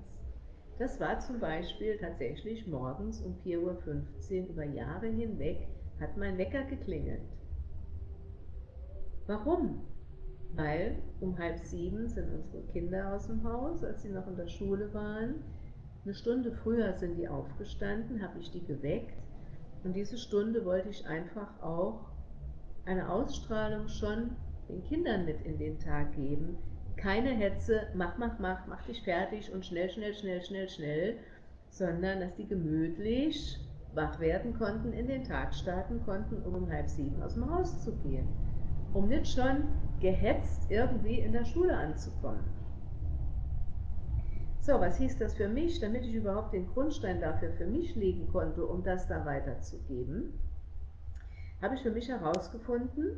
[SPEAKER 1] Das war zum Beispiel tatsächlich morgens um 4.15 Uhr über Jahre hinweg hat mein Wecker geklingelt. Warum? Weil um halb sieben sind unsere Kinder aus dem Haus, als sie noch in der Schule waren. Eine Stunde früher sind die aufgestanden, habe ich die geweckt und diese Stunde wollte ich einfach auch eine Ausstrahlung schon den Kindern mit in den Tag geben, keine Hetze, mach, mach, mach, mach dich fertig und schnell, schnell, schnell, schnell, schnell, sondern dass die gemütlich wach werden konnten, in den Tag starten konnten, um um halb sieben aus dem Haus zu gehen, um nicht schon gehetzt irgendwie in der Schule anzukommen. So, was hieß das für mich, damit ich überhaupt den Grundstein dafür für mich legen konnte, um das da weiterzugeben? Habe ich für mich herausgefunden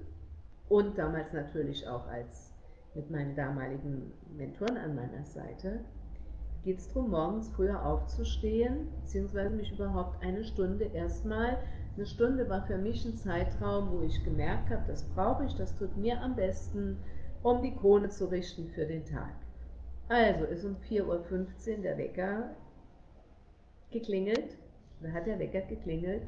[SPEAKER 1] und damals natürlich auch als mit meinen damaligen Mentoren an meiner Seite, geht es darum, morgens früher aufzustehen, beziehungsweise mich überhaupt eine Stunde erstmal, eine Stunde war für mich ein Zeitraum, wo ich gemerkt habe, das brauche ich, das tut mir am besten, um die Krone zu richten für den Tag. Also ist um 4.15 Uhr der Wecker geklingelt, da hat der Wecker geklingelt,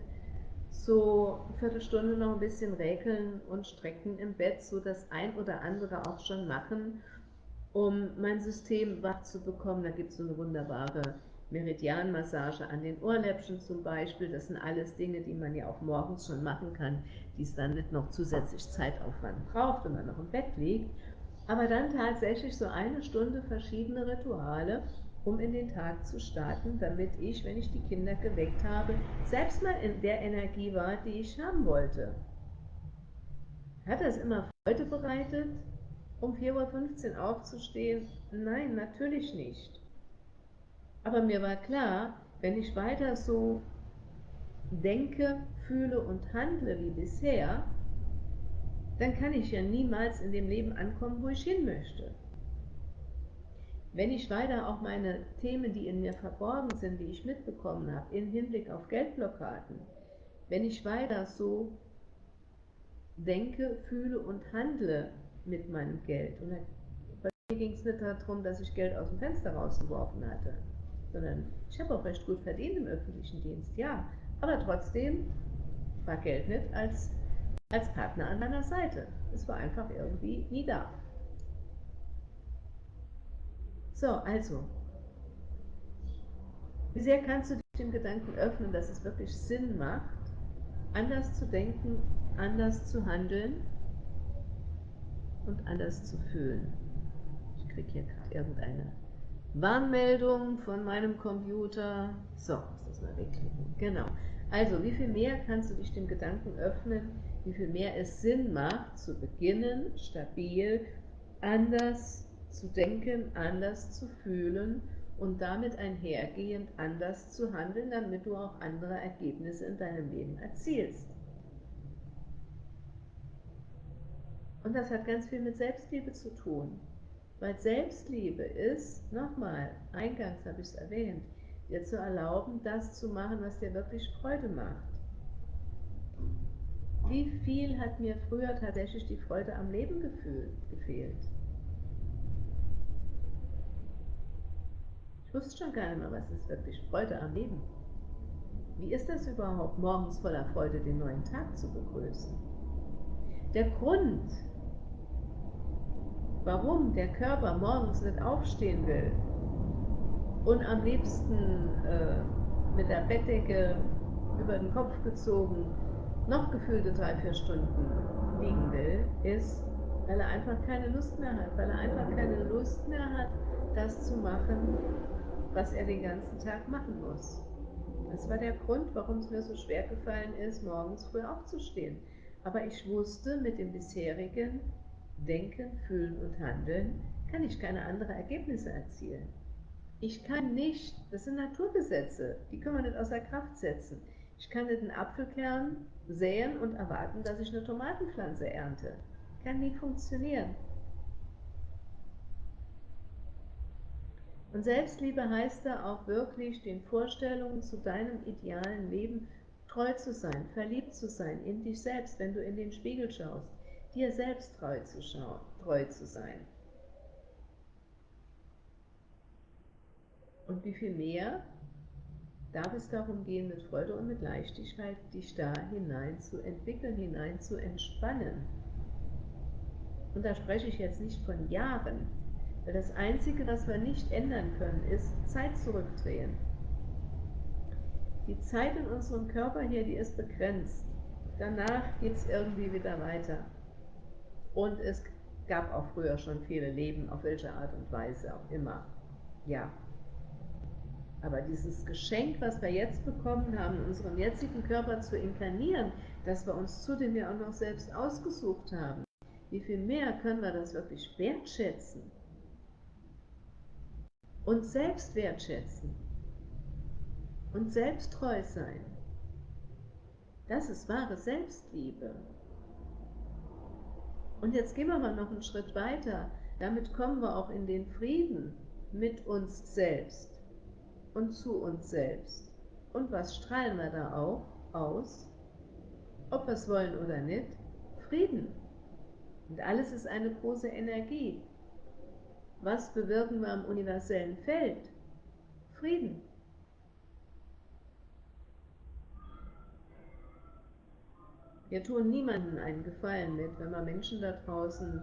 [SPEAKER 1] so eine Viertelstunde noch ein bisschen räkeln und strecken im Bett, so das ein oder andere auch schon machen, um mein System wach zu bekommen. Da gibt es so eine wunderbare Meridianmassage an den Ohrläppchen zum Beispiel. Das sind alles Dinge, die man ja auch morgens schon machen kann, die es dann nicht noch zusätzlich Zeitaufwand braucht, wenn man noch im Bett liegt. Aber dann tatsächlich so eine Stunde verschiedene Rituale, um in den Tag zu starten, damit ich, wenn ich die Kinder geweckt habe, selbst mal in der Energie war, die ich haben wollte. Hat das immer Freude bereitet? um 4.15 Uhr aufzustehen? Nein, natürlich nicht. Aber mir war klar, wenn ich weiter so denke, fühle und handle wie bisher, dann kann ich ja niemals in dem Leben ankommen, wo ich hin möchte. Wenn ich weiter auch meine Themen, die in mir verborgen sind, die ich mitbekommen habe, im Hinblick auf Geldblockaden, wenn ich weiter so denke, fühle und handle, mit meinem Geld. Und bei mir ging es nicht darum, dass ich Geld aus dem Fenster rausgeworfen hatte, sondern ich habe auch recht gut verdient im öffentlichen Dienst, ja. Aber trotzdem war Geld nicht als, als Partner an meiner Seite. Es war einfach irgendwie nie da. So, also, wie sehr kannst du dich dem Gedanken öffnen, dass es wirklich Sinn macht, anders zu denken, anders zu handeln und anders zu fühlen. Ich kriege hier gerade irgendeine Warnmeldung von meinem Computer. So, muss das mal wegklicken. Genau. Also, wie viel mehr kannst du dich dem Gedanken öffnen, wie viel mehr es Sinn macht, zu beginnen, stabil, anders zu denken, anders zu fühlen und damit einhergehend anders zu handeln, damit du auch andere Ergebnisse in deinem Leben erzielst. Und das hat ganz viel mit Selbstliebe zu tun. Weil Selbstliebe ist, nochmal, eingangs habe ich es erwähnt, dir zu erlauben, das zu machen, was dir wirklich Freude macht. Wie viel hat mir früher tatsächlich die Freude am Leben gefehlt? Ich wusste schon gar nicht mehr, was ist wirklich Freude am Leben. Wie ist das überhaupt, morgens voller Freude den neuen Tag zu begrüßen? Der Grund, warum der Körper morgens nicht aufstehen will und am liebsten äh, mit der Bettdecke über den Kopf gezogen noch gefühlte drei, vier Stunden liegen will, ist, weil er einfach keine Lust mehr hat, weil er einfach keine Lust mehr hat, das zu machen, was er den ganzen Tag machen muss. Das war der Grund, warum es mir so schwer gefallen ist, morgens früh aufzustehen. Aber ich wusste mit dem bisherigen Denken, Fühlen und Handeln kann ich keine anderen Ergebnisse erzielen. Ich kann nicht, das sind Naturgesetze, die können wir nicht außer Kraft setzen. Ich kann nicht einen Apfelkern säen und erwarten, dass ich eine Tomatenpflanze ernte. Kann nie funktionieren. Und Selbstliebe heißt da auch wirklich, den Vorstellungen zu deinem idealen Leben treu zu sein, verliebt zu sein in dich selbst, wenn du in den Spiegel schaust dir selbst treu zu, schauen, treu zu sein. Und wie viel mehr darf es darum gehen, mit Freude und mit Leichtigkeit dich da hinein zu entwickeln, hinein zu entspannen. Und da spreche ich jetzt nicht von Jahren, weil das Einzige, was wir nicht ändern können, ist Zeit zurückdrehen. Die Zeit in unserem Körper hier, die ist begrenzt. Danach geht es irgendwie wieder weiter. Und es gab auch früher schon viele Leben, auf welche Art und Weise auch immer. Ja. Aber dieses Geschenk, was wir jetzt bekommen haben, in unserem jetzigen Körper zu inkarnieren, dass wir uns zudem ja auch noch selbst ausgesucht haben, wie viel mehr können wir das wirklich wertschätzen? Und selbst wertschätzen. Und selbst treu sein. Das ist wahre Selbstliebe. Und jetzt gehen wir mal noch einen Schritt weiter. Damit kommen wir auch in den Frieden mit uns selbst und zu uns selbst. Und was strahlen wir da auch aus? Ob wir es wollen oder nicht? Frieden. Und alles ist eine große Energie. Was bewirken wir am universellen Feld? Frieden. Wir tun niemandem einen Gefallen mit, wenn wir Menschen da draußen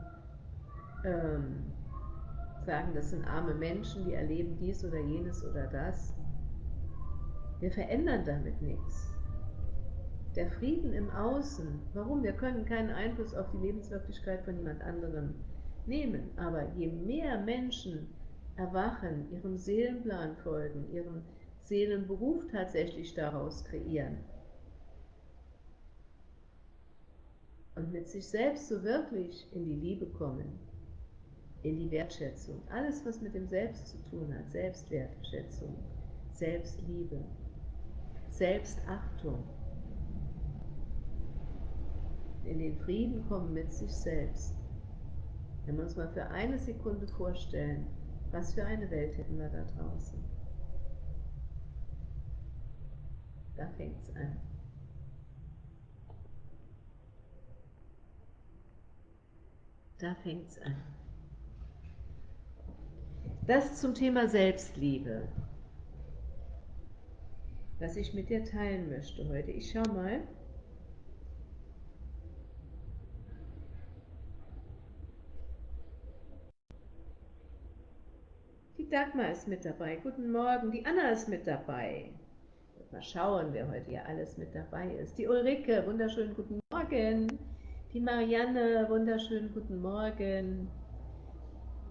[SPEAKER 1] ähm, sagen, das sind arme Menschen, die erleben dies oder jenes oder das. Wir verändern damit nichts. Der Frieden im Außen, warum? Wir können keinen Einfluss auf die Lebenswirklichkeit von jemand anderem nehmen, aber je mehr Menschen erwachen, ihrem Seelenplan folgen, ihren Seelenberuf tatsächlich daraus kreieren und mit sich selbst so wirklich in die Liebe kommen, in die Wertschätzung. Alles, was mit dem Selbst zu tun hat, Selbstwertschätzung, Selbstliebe, Selbstachtung. In den Frieden kommen mit sich selbst. Wenn wir uns mal für eine Sekunde vorstellen, was für eine Welt hätten wir da draußen. Da fängt es an. Da fängt es an. Das zum Thema Selbstliebe, was ich mit dir teilen möchte heute. Ich schau mal. Die Dagmar ist mit dabei. Guten Morgen. Die Anna ist mit dabei. Mal schauen, wer heute hier alles mit dabei ist. Die Ulrike, wunderschönen guten Morgen. Die Marianne, wunderschönen guten Morgen.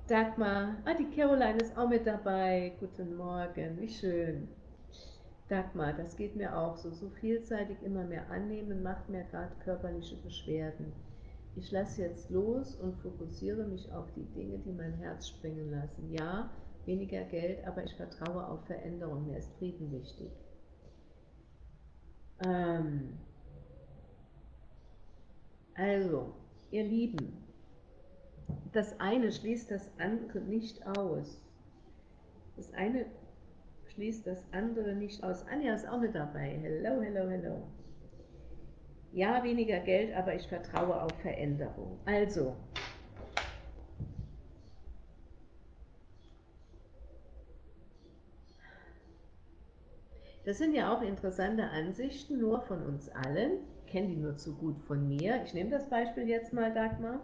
[SPEAKER 1] Dagmar, ah, die Caroline ist auch mit dabei. Guten Morgen, wie schön. Dagmar, das geht mir auch so. So vielseitig immer mehr annehmen, macht mir gerade körperliche Beschwerden. Ich lasse jetzt los und fokussiere mich auf die Dinge, die mein Herz springen lassen. Ja, weniger Geld, aber ich vertraue auf Veränderung. Mir ist Frieden wichtig. Ähm also, ihr Lieben, das eine schließt das andere nicht aus. Das eine schließt das andere nicht aus. Anja ist auch mit dabei. Hello, hello, hello. Ja, weniger Geld, aber ich vertraue auf Veränderung. Also, das sind ja auch interessante Ansichten, nur von uns allen. Ich kenne die nur zu gut von mir. Ich nehme das Beispiel jetzt mal, Dagmar.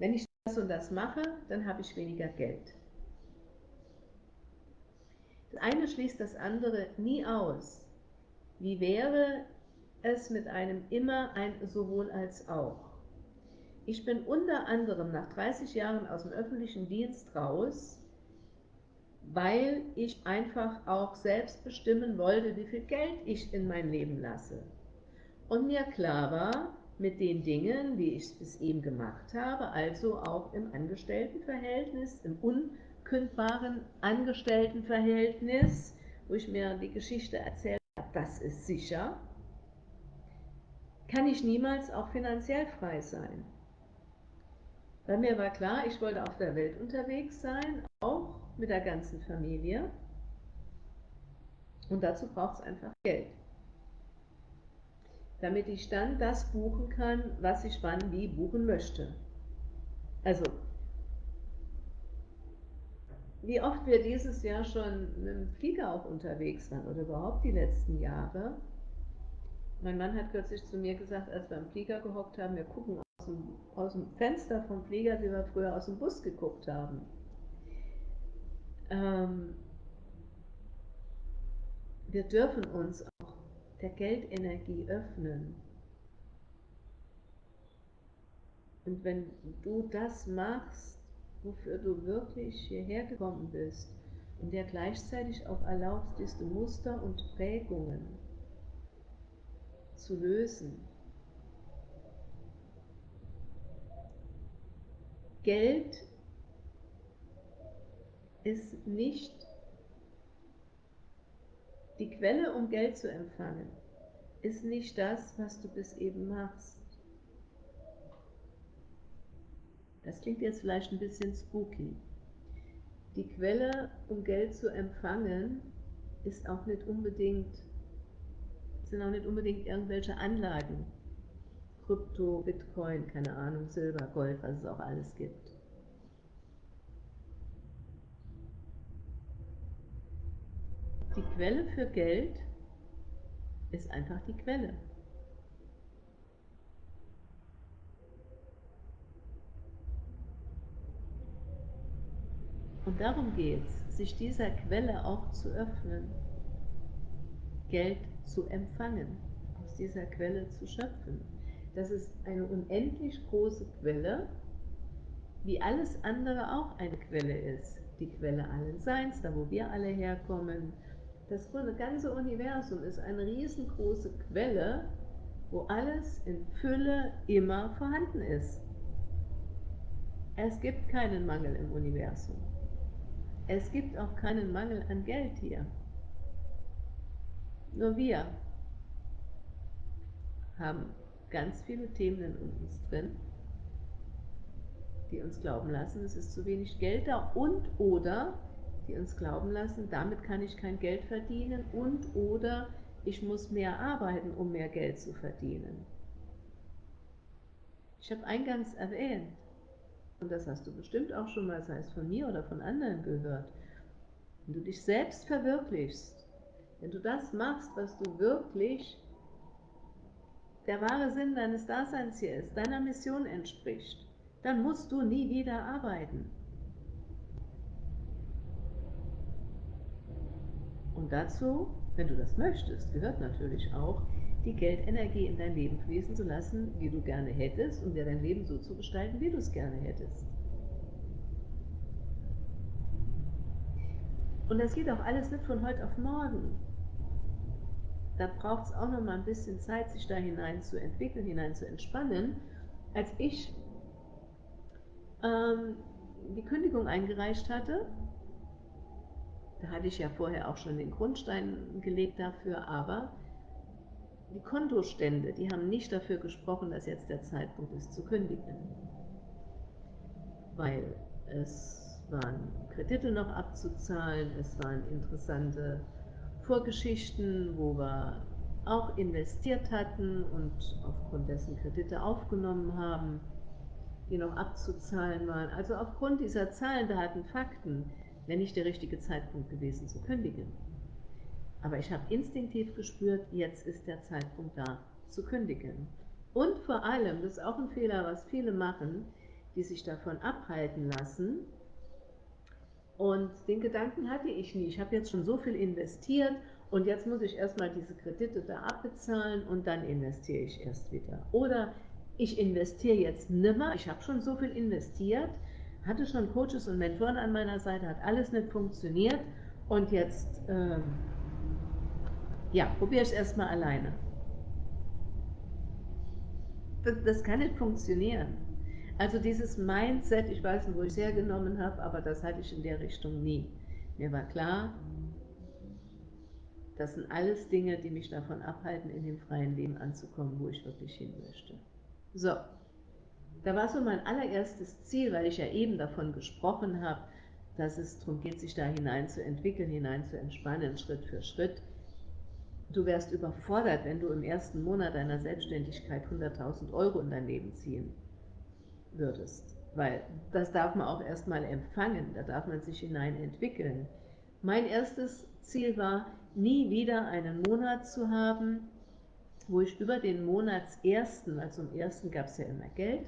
[SPEAKER 1] Wenn ich das und das mache, dann habe ich weniger Geld. Das eine schließt das andere nie aus. Wie wäre es mit einem immer ein sowohl als auch? Ich bin unter anderem nach 30 Jahren aus dem öffentlichen Dienst raus, weil ich einfach auch selbst bestimmen wollte, wie viel Geld ich in mein Leben lasse. Und mir klar war, mit den Dingen, wie ich es eben gemacht habe, also auch im Angestelltenverhältnis, im unkündbaren Angestelltenverhältnis, wo ich mir die Geschichte erzählt habe, das ist sicher, kann ich niemals auch finanziell frei sein. Bei mir war klar, ich wollte auf der Welt unterwegs sein, auch mit der ganzen Familie. Und dazu braucht es einfach Geld damit ich dann das buchen kann, was ich wann wie buchen möchte. Also, wie oft wir dieses Jahr schon mit dem Flieger auch unterwegs waren oder überhaupt die letzten Jahre. Mein Mann hat kürzlich zu mir gesagt, als wir im Flieger gehockt haben, wir gucken aus dem, aus dem Fenster vom Flieger, wie wir früher aus dem Bus geguckt haben. Ähm, wir dürfen uns der Geldenergie öffnen. Und wenn du das machst, wofür du wirklich hierher gekommen bist in der gleichzeitig auch erlaubst, diese Muster und Prägungen zu lösen. Geld ist nicht die Quelle, um Geld zu empfangen, ist nicht das, was du bis eben machst. Das klingt jetzt vielleicht ein bisschen spooky. Die Quelle, um Geld zu empfangen, ist auch nicht unbedingt, sind auch nicht unbedingt irgendwelche Anlagen. Krypto, Bitcoin, keine Ahnung, Silber, Gold, was es auch alles gibt. Die Quelle für Geld ist einfach die Quelle. Und darum geht es, sich dieser Quelle auch zu öffnen, Geld zu empfangen, aus dieser Quelle zu schöpfen. Das ist eine unendlich große Quelle, wie alles andere auch eine Quelle ist. Die Quelle allen Seins, da wo wir alle herkommen. Das ganze Universum ist eine riesengroße Quelle, wo alles in Fülle immer vorhanden ist. Es gibt keinen Mangel im Universum. Es gibt auch keinen Mangel an Geld hier. Nur wir haben ganz viele Themen in uns drin, die uns glauben lassen, es ist zu wenig Geld da und oder die uns glauben lassen, damit kann ich kein Geld verdienen und oder ich muss mehr arbeiten, um mehr Geld zu verdienen. Ich habe eingangs erwähnt, und das hast du bestimmt auch schon mal, sei es von mir oder von anderen gehört, wenn du dich selbst verwirklichst, wenn du das machst, was du wirklich der wahre Sinn deines Daseins hier ist, deiner Mission entspricht, dann musst du nie wieder arbeiten. Und dazu, wenn du das möchtest, gehört natürlich auch, die Geldenergie in dein Leben fließen zu lassen, wie du gerne hättest und dir dein Leben so zu gestalten, wie du es gerne hättest. Und das geht auch alles nicht von heute auf morgen. Da braucht es auch noch mal ein bisschen Zeit, sich da hinein zu entwickeln, hinein zu entspannen. Als ich ähm, die Kündigung eingereicht hatte, da hatte ich ja vorher auch schon den Grundstein gelegt dafür, aber die Kontostände, die haben nicht dafür gesprochen, dass jetzt der Zeitpunkt ist zu kündigen. Weil es waren Kredite noch abzuzahlen, es waren interessante Vorgeschichten, wo wir auch investiert hatten und aufgrund dessen Kredite aufgenommen haben, die noch abzuzahlen waren. Also aufgrund dieser Zahlen, Daten, Fakten wäre nicht der richtige Zeitpunkt gewesen zu kündigen. Aber ich habe instinktiv gespürt, jetzt ist der Zeitpunkt da, zu kündigen. Und vor allem, das ist auch ein Fehler, was viele machen, die sich davon abhalten lassen. Und den Gedanken hatte ich nie. Ich habe jetzt schon so viel investiert und jetzt muss ich erstmal diese Kredite da abbezahlen und dann investiere ich erst wieder. Oder ich investiere jetzt nimmer, ich habe schon so viel investiert, hatte schon Coaches und Mentoren an meiner Seite, hat alles nicht funktioniert und jetzt ähm, ja, probiere es erstmal alleine. Das, das, kann nicht funktionieren. Also dieses Mindset, ich weiß nicht, wo ich es hergenommen habe, aber das hatte ich in der Richtung nie. Mir war klar, das sind alles Dinge, die mich davon abhalten, in dem freien Leben anzukommen, wo ich wirklich hin möchte. So, da war so mein allererstes Ziel, weil ich ja eben davon gesprochen habe, dass es darum geht, sich da hinein zu entwickeln, hinein zu entspannen, Schritt für Schritt. Du wärst überfordert, wenn du im ersten Monat deiner Selbstständigkeit 100.000 Euro in dein Leben ziehen würdest. Weil das darf man auch erstmal empfangen, da darf man sich hinein entwickeln. Mein erstes Ziel war, nie wieder einen Monat zu haben, wo ich über den Monatsersten, also im ersten gab es ja immer Geld,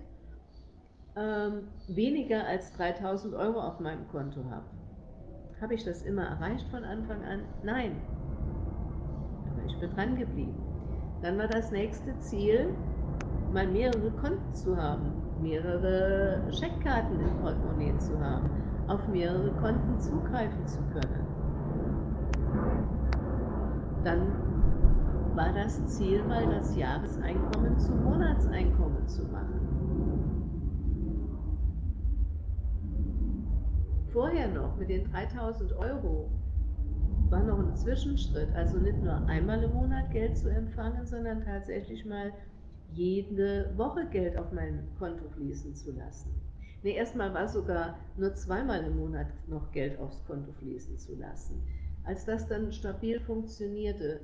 [SPEAKER 1] ähm, weniger als 3000 Euro auf meinem Konto habe. Habe ich das immer erreicht von Anfang an? Nein. Aber ich bin dran geblieben. Dann war das nächste Ziel, mal mehrere Konten zu haben, mehrere Scheckkarten im Portemonnaie zu haben. auf mehrere Konten zugreifen zu können. Dann war das Ziel mal das Jahreseinkommen zum Monatseinkommen zu machen. Vorher noch mit den 3000 Euro war noch ein Zwischenschritt, also nicht nur einmal im Monat Geld zu empfangen, sondern tatsächlich mal jede Woche Geld auf mein Konto fließen zu lassen. Nee, erstmal war sogar nur zweimal im Monat noch Geld aufs Konto fließen zu lassen. Als das dann stabil funktionierte,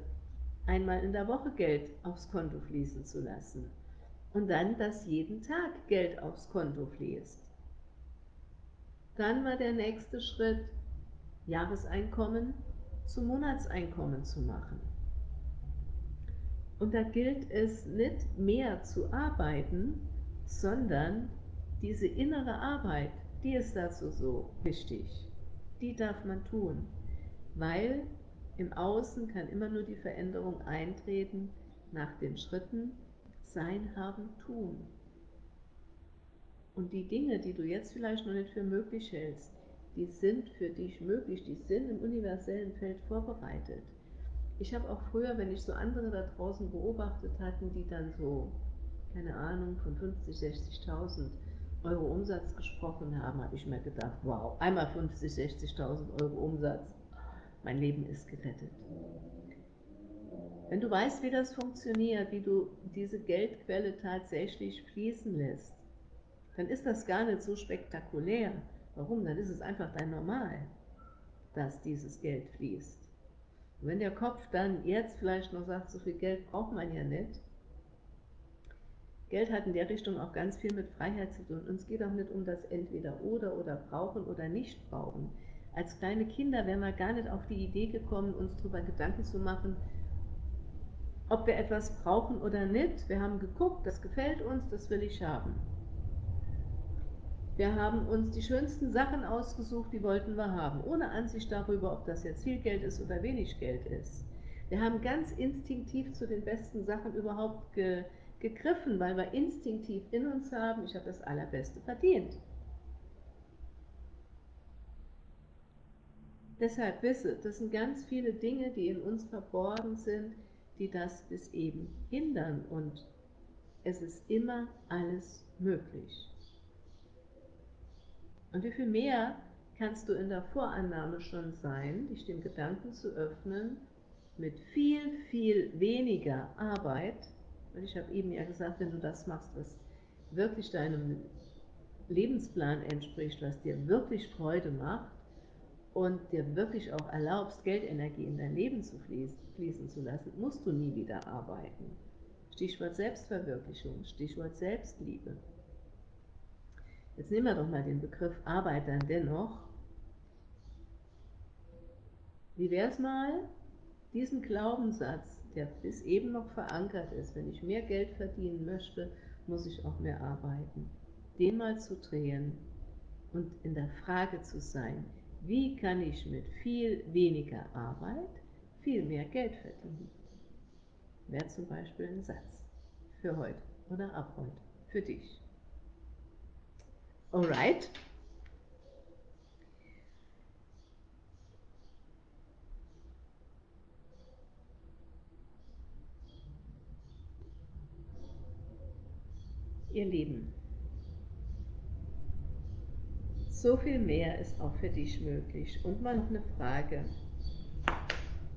[SPEAKER 1] einmal in der Woche Geld aufs Konto fließen zu lassen. Und dann, dass jeden Tag Geld aufs Konto fließt. Dann war der nächste Schritt, Jahreseinkommen zum Monatseinkommen zu machen. Und da gilt es nicht mehr zu arbeiten, sondern diese innere Arbeit, die ist dazu so wichtig. Die darf man tun, weil im Außen kann immer nur die Veränderung eintreten nach den Schritten Sein, Haben, Tun. Und die Dinge, die du jetzt vielleicht noch nicht für möglich hältst, die sind für dich möglich, die sind im universellen Feld vorbereitet. Ich habe auch früher, wenn ich so andere da draußen beobachtet hatten, die dann so, keine Ahnung, von 50, 60.000 Euro Umsatz gesprochen haben, habe ich mir gedacht, wow, einmal 50, 60.000 Euro Umsatz, mein Leben ist gerettet. Wenn du weißt, wie das funktioniert, wie du diese Geldquelle tatsächlich fließen lässt, dann ist das gar nicht so spektakulär. Warum? Dann ist es einfach dein Normal, dass dieses Geld fließt. Und wenn der Kopf dann jetzt vielleicht noch sagt, so viel Geld braucht man ja nicht, Geld hat in der Richtung auch ganz viel mit Freiheit zu tun. Und es geht auch nicht um das Entweder-Oder oder brauchen oder nicht brauchen. Als kleine Kinder wären wir gar nicht auf die Idee gekommen, uns darüber Gedanken zu machen, ob wir etwas brauchen oder nicht. Wir haben geguckt, das gefällt uns, das will ich haben. Wir haben uns die schönsten Sachen ausgesucht, die wollten wir haben, ohne Ansicht darüber, ob das jetzt viel Geld ist oder wenig Geld ist. Wir haben ganz instinktiv zu den besten Sachen überhaupt ge gegriffen, weil wir instinktiv in uns haben, ich habe das Allerbeste verdient. Deshalb wisse, das sind ganz viele Dinge, die in uns verborgen sind, die das bis eben hindern und es ist immer alles möglich. Und wie viel mehr kannst du in der Vorannahme schon sein, dich dem Gedanken zu öffnen, mit viel, viel weniger Arbeit, weil ich habe eben ja gesagt, wenn du das machst, was wirklich deinem Lebensplan entspricht, was dir wirklich Freude macht, und dir wirklich auch erlaubst, Geldenergie in dein Leben zu fließen zu lassen, musst du nie wieder arbeiten. Stichwort Selbstverwirklichung, Stichwort Selbstliebe. Jetzt nehmen wir doch mal den Begriff Arbeit dann dennoch. Wie wäre es mal, diesen Glaubenssatz, der bis eben noch verankert ist, wenn ich mehr Geld verdienen möchte, muss ich auch mehr arbeiten, den mal zu drehen und in der Frage zu sein, wie kann ich mit viel weniger Arbeit viel mehr Geld verdienen? Wäre zum Beispiel ein Satz für heute oder ab heute, für dich. Alright? Ihr Lieben, so viel mehr ist auch für dich möglich. Und mal noch eine Frage,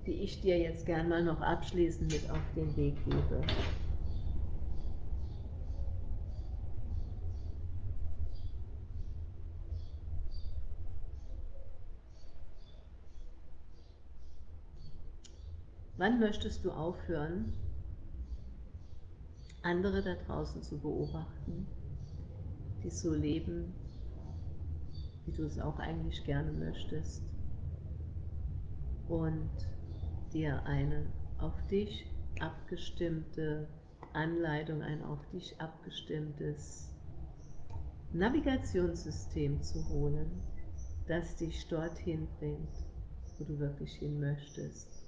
[SPEAKER 1] die ich dir jetzt gern mal noch abschließend mit auf den Weg gebe. Wann möchtest du aufhören, andere da draußen zu beobachten, die so leben, wie du es auch eigentlich gerne möchtest und dir eine auf dich abgestimmte Anleitung, ein auf dich abgestimmtes Navigationssystem zu holen, das dich dorthin bringt, wo du wirklich hin möchtest.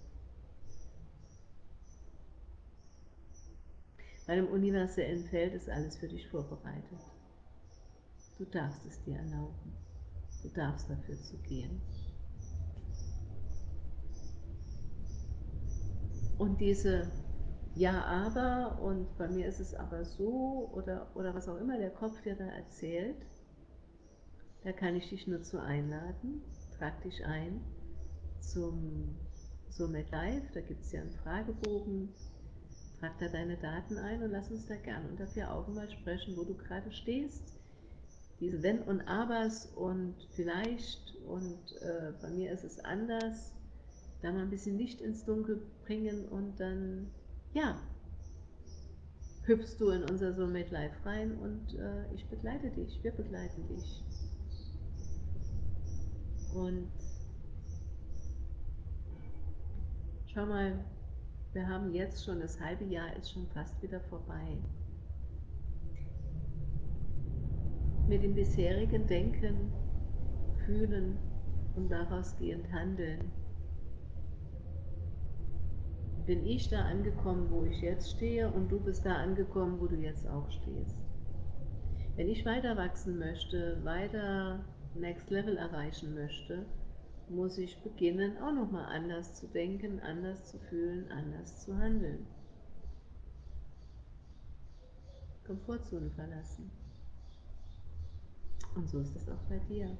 [SPEAKER 1] Weil im universellen Feld ist alles für dich vorbereitet. Du darfst es dir erlauben. Du darfst dafür zu gehen. Und diese Ja, aber und bei mir ist es aber so oder, oder was auch immer der Kopf dir da erzählt, da kann ich dich nur zu einladen. Trag dich ein zum Soulmate Live, da gibt es ja einen Fragebogen. Trag da deine Daten ein und lass uns da gerne unter vier Augen mal sprechen, wo du gerade stehst. Diese Wenn und Abers und vielleicht und äh, bei mir ist es anders, da mal ein bisschen Licht ins Dunkel bringen und dann, ja, hüpfst du in unser Soulmate Live rein und äh, ich begleite dich, wir begleiten dich. Und schau mal, wir haben jetzt schon, das halbe Jahr ist schon fast wieder vorbei. Mit dem bisherigen Denken, Fühlen und daraus gehend Handeln bin ich da angekommen, wo ich jetzt stehe und du bist da angekommen, wo du jetzt auch stehst. Wenn ich weiter wachsen möchte, weiter Next Level erreichen möchte, muss ich beginnen, auch nochmal anders zu denken, anders zu fühlen, anders zu handeln. Komfortzone verlassen. Und so ist es auch bei dir.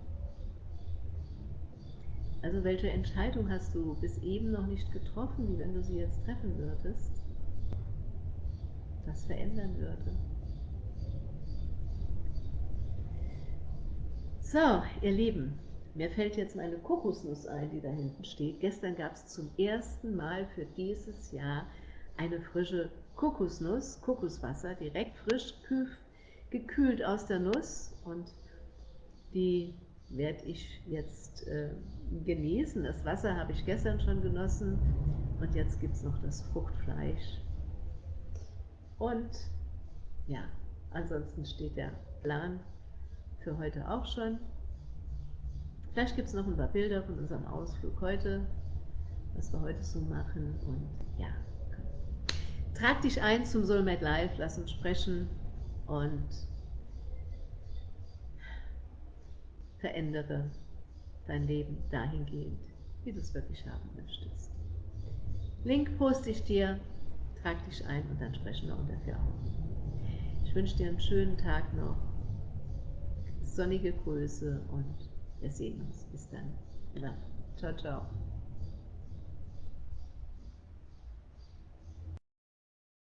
[SPEAKER 1] Also welche Entscheidung hast du bis eben noch nicht getroffen, die, wenn du sie jetzt treffen würdest, das verändern würde? So, ihr Lieben, mir fällt jetzt meine Kokosnuss ein, die da hinten steht. Gestern gab es zum ersten Mal für dieses Jahr eine frische Kokosnuss, Kokoswasser, direkt frisch gekühlt aus der Nuss und die werde ich jetzt äh, genießen. Das Wasser habe ich gestern schon genossen und jetzt gibt es noch das Fruchtfleisch. Und ja, ansonsten steht der Plan für heute auch schon. Vielleicht gibt es noch ein paar Bilder von unserem Ausflug heute, was wir heute so machen. Und ja, trag dich ein zum Soulmate Live, lass uns sprechen und verändere dein Leben dahingehend, wie du es wirklich haben möchtest. Link poste ich dir, trag dich ein und dann sprechen wir vier Augen. Ich wünsche dir einen schönen Tag noch, sonnige Grüße und wir sehen uns. Bis dann. Ja. Ciao, ciao.